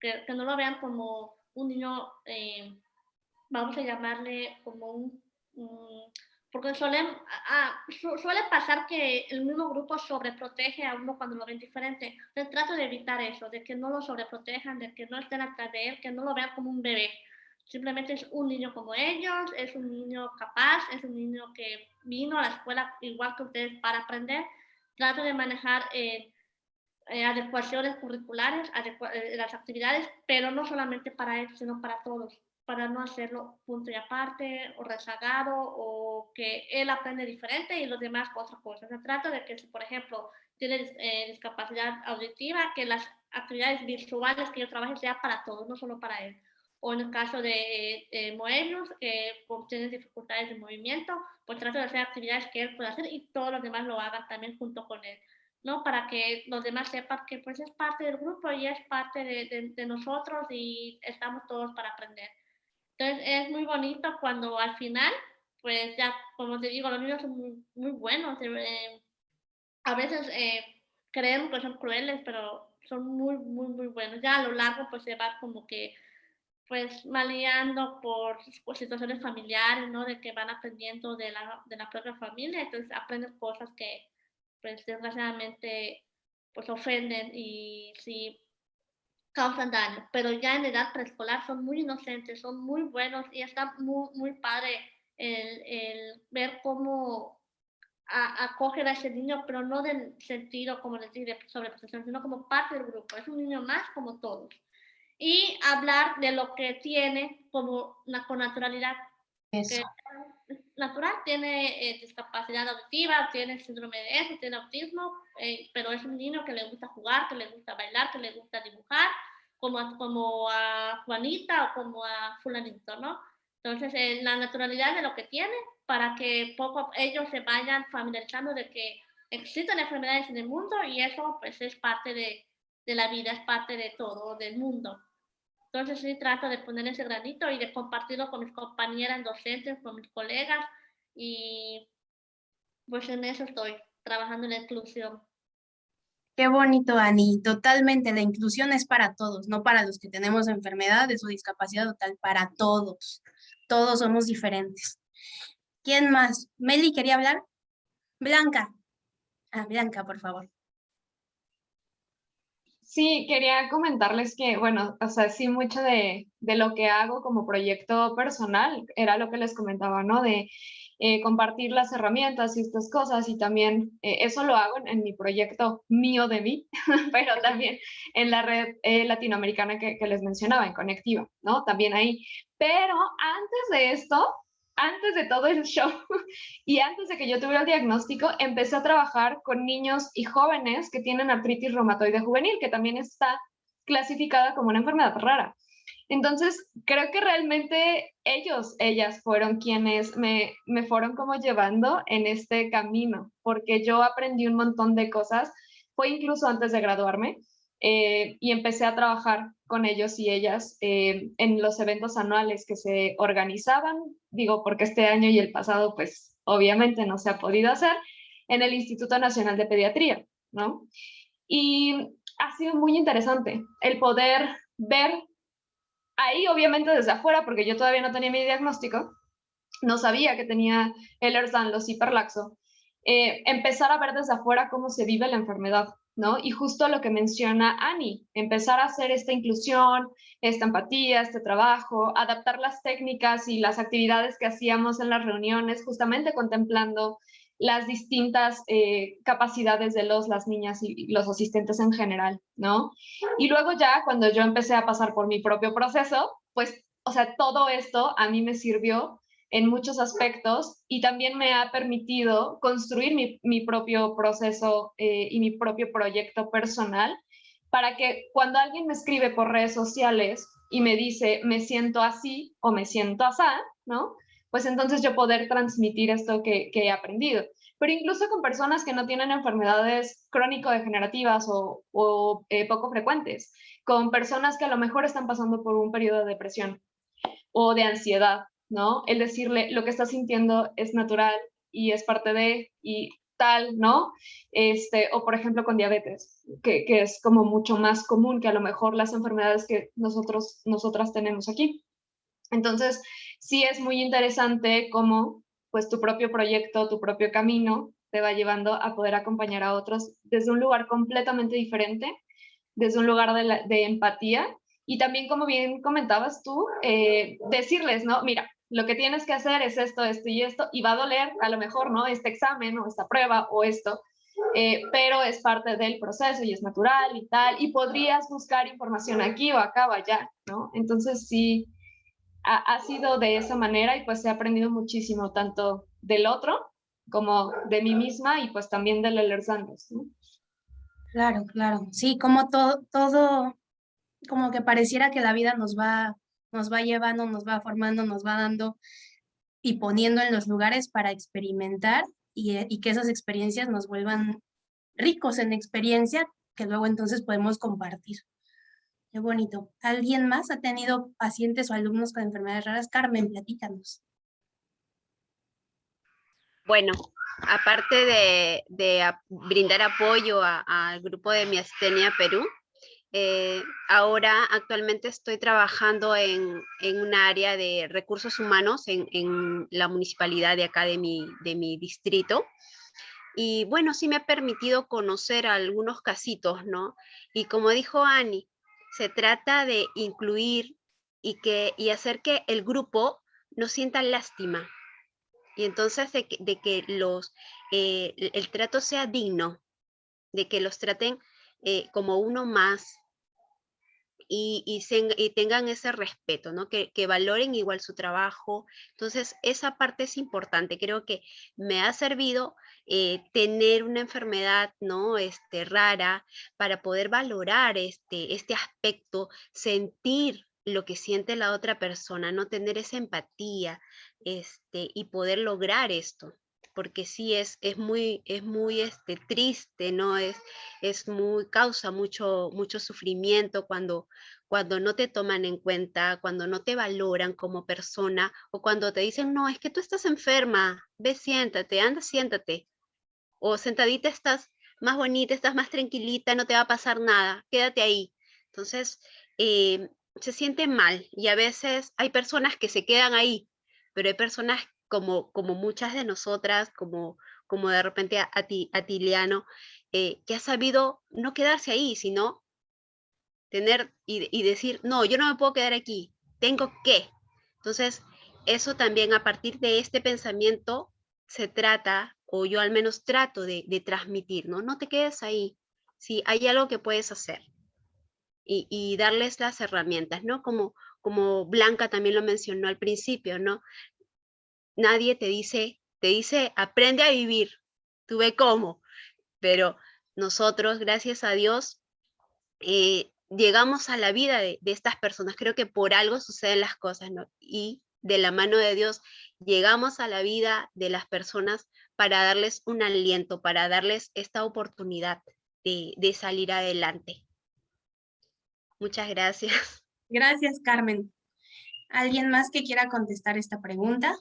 que, que no lo vean como un niño, eh, vamos a llamarle como un, porque suele, suele pasar que el mismo grupo sobreprotege a uno cuando lo ven diferente. Entonces trato de evitar eso, de que no lo sobreprotejan, de que no estén atrás de él, que no lo vean como un bebé. Simplemente es un niño como ellos, es un niño capaz, es un niño que vino a la escuela igual que ustedes para aprender. Trato de manejar eh, eh, adecuaciones curriculares, eh, las actividades, pero no solamente para él, sino para todos, para no hacerlo punto y aparte o rezagado o que él aprende diferente y los demás otra cosa. Se trata de que si, por ejemplo, tiene eh, discapacidad auditiva, que las actividades visuales que yo trabaje sea para todos, no solo para él. O en el caso de, de Moebius, que tiene dificultades de movimiento, pues trato de hacer actividades que él pueda hacer y todos los demás lo hagan también junto con él. ¿No? Para que los demás sepan que pues es parte del grupo y es parte de, de, nosotros y estamos todos para aprender. Entonces es muy bonito cuando al final, pues ya, como te digo, los niños son muy, muy buenos. Eh, a veces eh, creemos que son crueles, pero son muy, muy, muy buenos. Ya a lo largo pues se va como que pues maleando por, por, situaciones familiares, ¿no? De que van aprendiendo de la, de la propia familia, entonces aprenden cosas que, pues desgraciadamente pues ofenden y sí causan daño, pero ya en edad preescolar son muy inocentes, son muy buenos y está muy, muy padre el, el ver cómo acoger a ese niño, pero no del sentido, como decir, de sobreprotección, sino como parte del grupo, es un niño más como todos. Y hablar de lo que tiene como con naturalidad. Eso natural, tiene eh, discapacidad auditiva, tiene síndrome de eso, tiene autismo, eh, pero es un niño que le gusta jugar, que le gusta bailar, que le gusta dibujar, como a, como a Juanita o como a fulanito, ¿no? Entonces, eh, la naturalidad de lo que tiene para que poco ellos se vayan familiarizando de que existen enfermedades en el mundo y eso pues es parte de, de la vida, es parte de todo, del mundo. Entonces sí trato de poner ese granito y de compartirlo con mis compañeras docentes, con mis colegas y pues en eso estoy, trabajando en la inclusión. Qué bonito, Ani. Totalmente, la inclusión es para todos, no para los que tenemos enfermedades o discapacidad total, para todos. Todos somos diferentes. ¿Quién más? Meli, ¿quería hablar? Blanca. Ah, Blanca, por favor. Sí, quería comentarles que, bueno, o sea, sí, mucho de, lo que hago como proyecto personal era lo que les comentaba, ¿no? De eh, compartir las herramientas y estas cosas y también eh, eso lo hago en, mi proyecto mío de mí, pero también en la red eh, latinoamericana que, que les mencionaba, en Conectiva, ¿no? También ahí. Pero antes de esto, antes de todo el show y antes de que yo tuviera el diagnóstico, empecé a trabajar con niños y jóvenes que tienen artritis reumatoide juvenil, que también está clasificada como una enfermedad rara. Entonces, creo que realmente ellos, ellas fueron quienes me, me fueron como llevando en este camino, porque yo aprendí un montón de cosas, fue incluso antes de graduarme, eh, y empecé a trabajar con ellos y ellas eh, en los eventos anuales que se organizaban, digo porque este año y el pasado pues obviamente no se ha podido hacer, en el Instituto Nacional de Pediatría, ¿no? Y ha sido muy interesante el poder ver ahí obviamente desde afuera, porque yo todavía no tenía mi diagnóstico, no sabía que tenía el Ehlers-Danlos hiperlaxo, eh, empezar a ver desde afuera cómo se vive la enfermedad, ¿no? Y justo lo que menciona Ani, empezar a hacer esta inclusión, esta empatía, este trabajo, adaptar las técnicas y las actividades que hacíamos en las reuniones, justamente contemplando las distintas eh, capacidades de los, las niñas y los asistentes en general, ¿no? Y luego ya cuando yo empecé a pasar por mi propio proceso, pues, o sea, todo esto a mí me sirvió en muchos aspectos y también me ha permitido construir mi, propio proceso eh, y mi propio proyecto personal para que cuando alguien me escribe por redes sociales y me dice me siento así o me siento así, ¿no? Pues entonces yo poder transmitir esto que, he aprendido. Pero incluso con personas que no tienen enfermedades crónico-degenerativas o, eh, poco frecuentes, con personas que a lo mejor están pasando por un periodo de depresión o de ansiedad, ¿no? El decirle lo que estás sintiendo es natural y es parte de, y tal, ¿no? Este, o por ejemplo con diabetes, que, que, es como mucho más común que a lo mejor las enfermedades que nosotros, nosotras tenemos aquí. Entonces, sí es muy interesante cómo pues tu propio proyecto, tu propio camino te va llevando a poder acompañar a otros desde un lugar completamente diferente, desde un lugar de, empatía y también como bien comentabas tú, eh, decirles, ¿no? Mira, lo que tienes que hacer es esto, esto y esto, y va a doler a lo mejor, ¿no? Este examen o esta prueba o esto, eh, pero es parte del proceso y es natural y tal, y podrías buscar información aquí o acá o allá, ¿no? Entonces sí, ha, sido de esa manera y pues he aprendido muchísimo, tanto del otro como de mí misma y pues también de Ehlers Danlos, ¿no? Claro, claro. Sí, como todo, todo, como que pareciera que la vida nos va nos va llevando, nos va formando, nos va dando y poniendo en los lugares para experimentar y, eh, y que esas experiencias nos vuelvan ricos en experiencia que luego entonces podemos compartir. Qué bonito. ¿Alguien más ha tenido pacientes o alumnos con enfermedades raras? Carmen, platícanos. Bueno, aparte de, de brindar apoyo al grupo de Miastenia Perú, eh, ahora actualmente estoy trabajando en, en un área de recursos humanos en, en, la municipalidad de acá de mi, de mi distrito. Y bueno, sí me ha permitido conocer algunos casitos, ¿no? Y como dijo Ani, se trata de incluir y, que, y hacer que el grupo no sienta lástima. Y entonces de que, de que los, eh, el trato sea digno, de que los traten eh, como uno más, y, tengan ese respeto, ¿no? Que, valoren igual su trabajo. Entonces, esa parte es importante. Creo que me ha servido eh, tener una enfermedad, ¿no? Este, rara para poder valorar este, este aspecto, sentir lo que siente la otra persona, no tener esa empatía este, y poder lograr esto porque sí es, es muy, es muy este, triste, ¿no? Es, es muy, causa mucho, mucho sufrimiento cuando, cuando no te toman en cuenta, cuando no te valoran como persona o cuando te dicen, no, es que tú estás enferma, ve, siéntate, anda, siéntate. O sentadita estás más bonita, estás más tranquilita, no te va a pasar nada, quédate ahí. Entonces, eh, se siente mal y a veces hay personas que se quedan ahí, pero hay personas como, como muchas de nosotras, como, como de repente a, ti, a Tiliano, eh, que ha sabido no quedarse ahí, sino tener y, y, decir, no, yo no me puedo quedar aquí, tengo que. Entonces, eso también a partir de este pensamiento se trata, o yo al menos trato de, de transmitir, ¿no? No te quedes ahí, si hay algo que puedes hacer. Y, y, darles las herramientas, ¿no? Como, como Blanca también lo mencionó al principio, ¿no? Nadie te dice, te dice, aprende a vivir, tú ve cómo, pero nosotros, gracias a Dios, eh, llegamos a la vida de, estas personas. Creo que por algo suceden las cosas, ¿no? Y de la mano de Dios llegamos a la vida de las personas para darles un aliento, para darles esta oportunidad de, de salir adelante. Muchas gracias. Gracias, Carmen. ¿Alguien más que quiera contestar esta pregunta?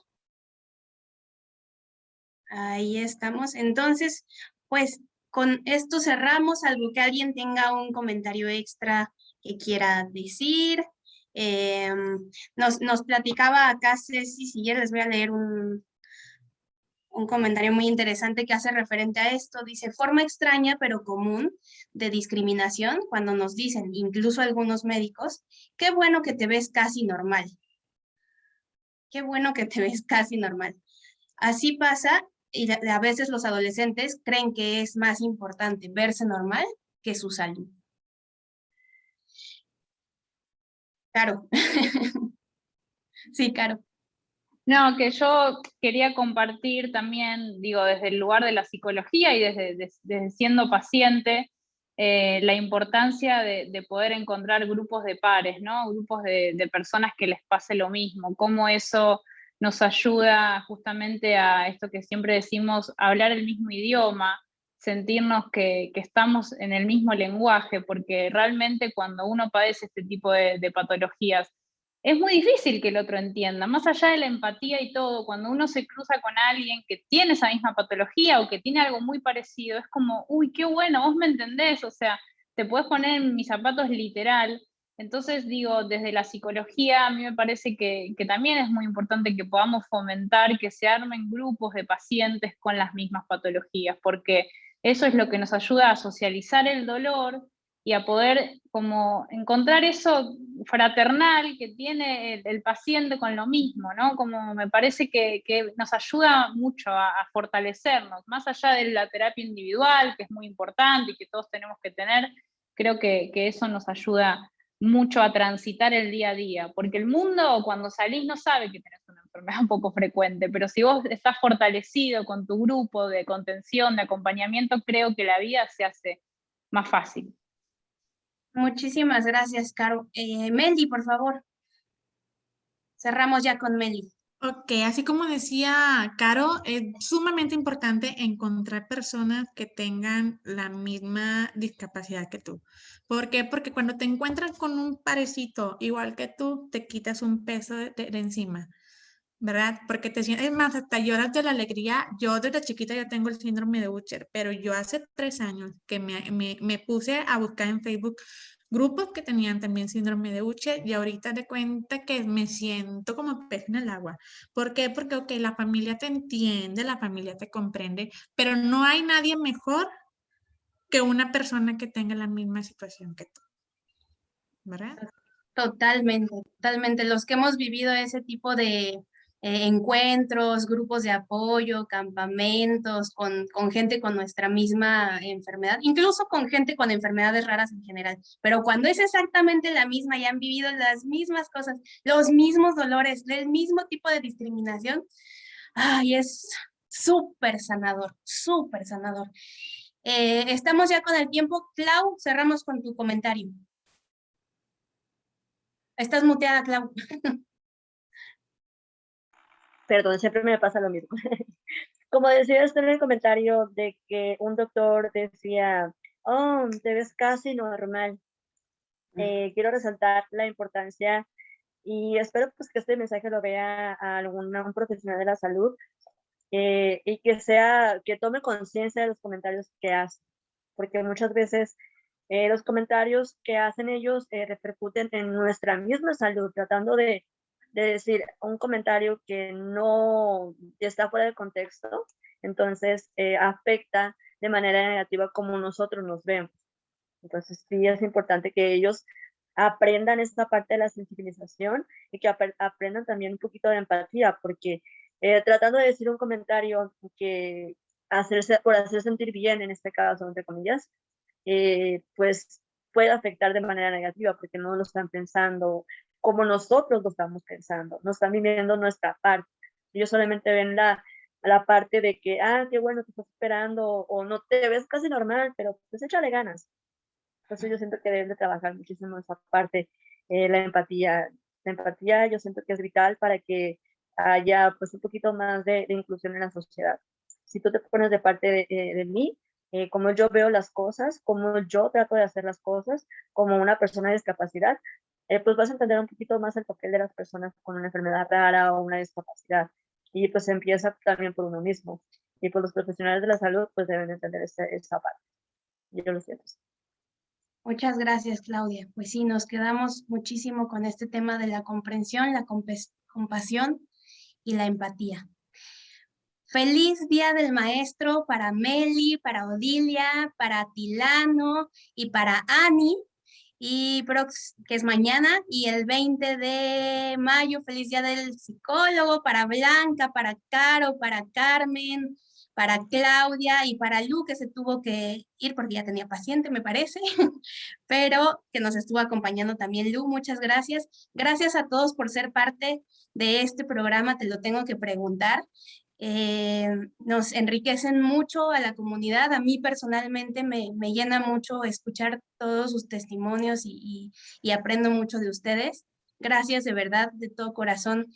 Ahí estamos. Entonces, pues con esto cerramos, algo que alguien tenga un comentario extra que quiera decir. Em, nos, platicaba acá Ceci, si les voy a leer un, un comentario muy interesante que hace referente a esto. Dice, forma extraña pero común de discriminación cuando nos dicen, incluso algunos médicos, qué bueno que te ves casi normal. Qué bueno que te ves casi normal. Así pasa y a veces los adolescentes creen que es más importante verse normal que su salud. Claro. sí, claro. No, que yo quería compartir también, digo, desde el lugar de la psicología y desde, siendo paciente, eh, la importancia de, poder encontrar grupos de pares, ¿no? Grupos de, de, personas que les pase lo mismo, cómo eso nos ayuda justamente a esto que siempre decimos, hablar el mismo idioma, sentirnos que, estamos en el mismo lenguaje, porque realmente cuando uno padece este tipo de, patologías, es muy difícil que el otro entienda, más allá de la empatía y todo, cuando uno se cruza con alguien que tiene esa misma patología o que tiene algo muy parecido, es como, uy, qué bueno, vos me entendés, o sea, te puedes poner en mis zapatos literal. Entonces, digo, desde la psicología, a mí me parece que, también es muy importante que podamos fomentar que se armen grupos de pacientes con las mismas patologías, porque eso es lo que nos ayuda a socializar el dolor y a poder como encontrar eso fraternal que tiene el, paciente con lo mismo, ¿no? Como me parece que, nos ayuda mucho a, fortalecernos, más allá de la terapia individual, que es muy importante y que todos tenemos que tener, creo que, que eso nos ayuda mucho a transitar el día a día, porque el mundo cuando salís no sabe que tenés una enfermedad un poco frecuente, pero si vos estás fortalecido con tu grupo de contención, de acompañamiento, creo que la vida se hace más fácil. Muchísimas gracias, Caro. Eh, Meli, por favor. Cerramos ya con Meli. Ok, así como decía Caro, es sumamente importante encontrar personas que tengan la misma discapacidad que tú. ¿Por qué? Porque cuando te encuentras con un parecito igual que tú, te quitas un peso de, encima, ¿verdad? Porque te sientes, es más, hasta lloras de la alegría. Yo desde chiquita ya tengo el síndrome de Butcher, pero yo hace tres años que me, me, me puse a buscar en Facebook grupos que tenían también síndrome de Uche y ahorita de cuenta que me siento como pez en el agua. ¿Por qué? Porque, ok, la familia te entiende, la familia te comprende, pero no hay nadie mejor que una persona que tenga la misma situación que tú. ¿Verdad? Totalmente, totalmente. Los que hemos vivido ese tipo de, eh, encuentros, grupos de apoyo, campamentos, con, con, gente con nuestra misma enfermedad, incluso con gente con enfermedades raras en general. Pero cuando es exactamente la misma y han vivido las mismas cosas, los mismos dolores, el mismo tipo de discriminación, ay, es súper sanador, súper sanador. Eh, estamos ya con el tiempo. Clau, cerramos con tu comentario. Estás muteada, Clau. perdón, siempre me pasa lo mismo. Como decía usted en el comentario de que un doctor decía, oh, te ves casi normal. Mm. Eh, quiero resaltar la importancia y espero pues que este mensaje lo vea a algún un profesional de la salud eh, y que sea, que tome conciencia de los comentarios que hace, porque muchas veces eh, los comentarios que hacen ellos repercuten en nuestra misma salud, tratando de de decir un comentario que no está fuera de contexto, entonces eh, afecta de manera negativa como nosotros nos vemos. Entonces sí es importante que ellos aprendan esta parte de la sensibilización y que aprendan también un poquito de empatía, porque eh, tratando de decir un comentario que hacerse, por hacer sentir bien, en este caso, entre comillas, eh, pues puede afectar de manera negativa porque no lo están pensando como nosotros lo estamos pensando, no están viviendo nuestra parte. Ellos solamente ven la, la parte de que, ah, qué bueno, te estás esperando, o no te ves casi normal, pero pues échale ganas. Entonces yo siento que deben de trabajar muchísimo esa parte, eh, la empatía. La empatía yo siento que es vital para que haya pues un poquito más de, inclusión en la sociedad. Si tú te pones de parte de, eh, de mí, eh, como yo veo las cosas, como yo trato de hacer las cosas, como una persona de discapacidad, eh, pues vas a entender un poquito más el papel de las personas con una enfermedad rara o una discapacidad. Y pues empieza también por uno mismo. Y pues los profesionales de la salud pues deben entender esa parte. Yo lo siento. Muchas gracias, Claudia. Pues sí, nos quedamos muchísimo con este tema de la comprensión, la compasión y la empatía. Feliz Día del Maestro para Meli, para Odilia, para Tilano y para Ani, y que es mañana, y el 20 de mayo, feliz día del psicólogo, para Blanca, para Caro, para Carmen, para Claudia y para Lu, que se tuvo que ir porque ya tenía paciente, me parece, pero que nos estuvo acompañando también Lu, muchas gracias. Gracias a todos por ser parte de este programa, te lo tengo que preguntar. Eh, nos enriquecen mucho a la comunidad. A mí personalmente me, llena mucho escuchar todos sus testimonios y, aprendo mucho de ustedes. Gracias de verdad, de todo corazón,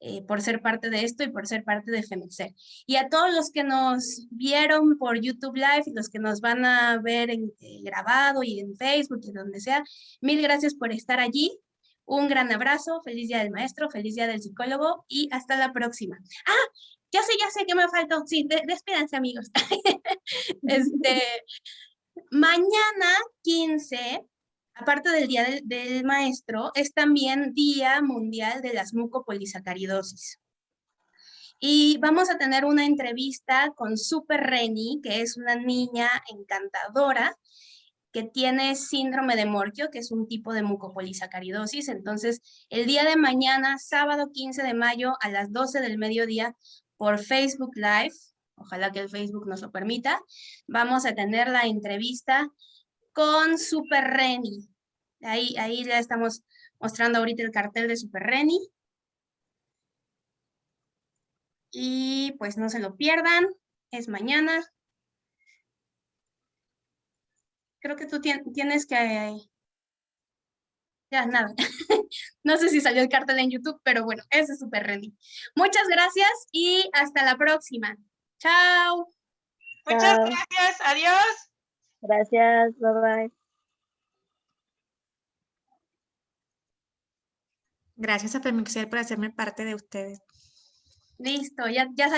eh, por ser parte de esto y por ser parte de FEMEXER. Y a todos los que nos vieron por YouTube Live y los que nos van a ver en, eh, grabado y en Facebook y donde sea, mil gracias por estar allí. Un gran abrazo, feliz día del maestro, feliz día del psicólogo y hasta la próxima. Ah, ya sé, ya sé que me faltó. Sí, despídense, amigos. este, mañana 15, aparte del Día del, Maestro, es también Día Mundial de las Mucopolisacaridosis. Y vamos a tener una entrevista con Super Reni, que es una niña encantadora, que tiene síndrome de Morquio, que es un tipo de mucopolisacaridosis. Entonces, el día de mañana, sábado 15 de mayo, a las 12 del mediodía, por Facebook Live, ojalá que el Facebook nos lo permita, vamos a tener la entrevista con Super Reni. Ahí, ahí ya estamos mostrando ahorita el cartel de Super Reni. Y pues no se lo pierdan, es mañana. Creo que tú tienes que... Ya, nada. No sé si salió el cartel en YouTube, pero bueno, ese es súper Reni. Muchas gracias y hasta la próxima. Chao. Muchas gracias. Adiós. Gracias. Bye bye. Gracias a Femixer por hacerme parte de ustedes. Listo, ya, ya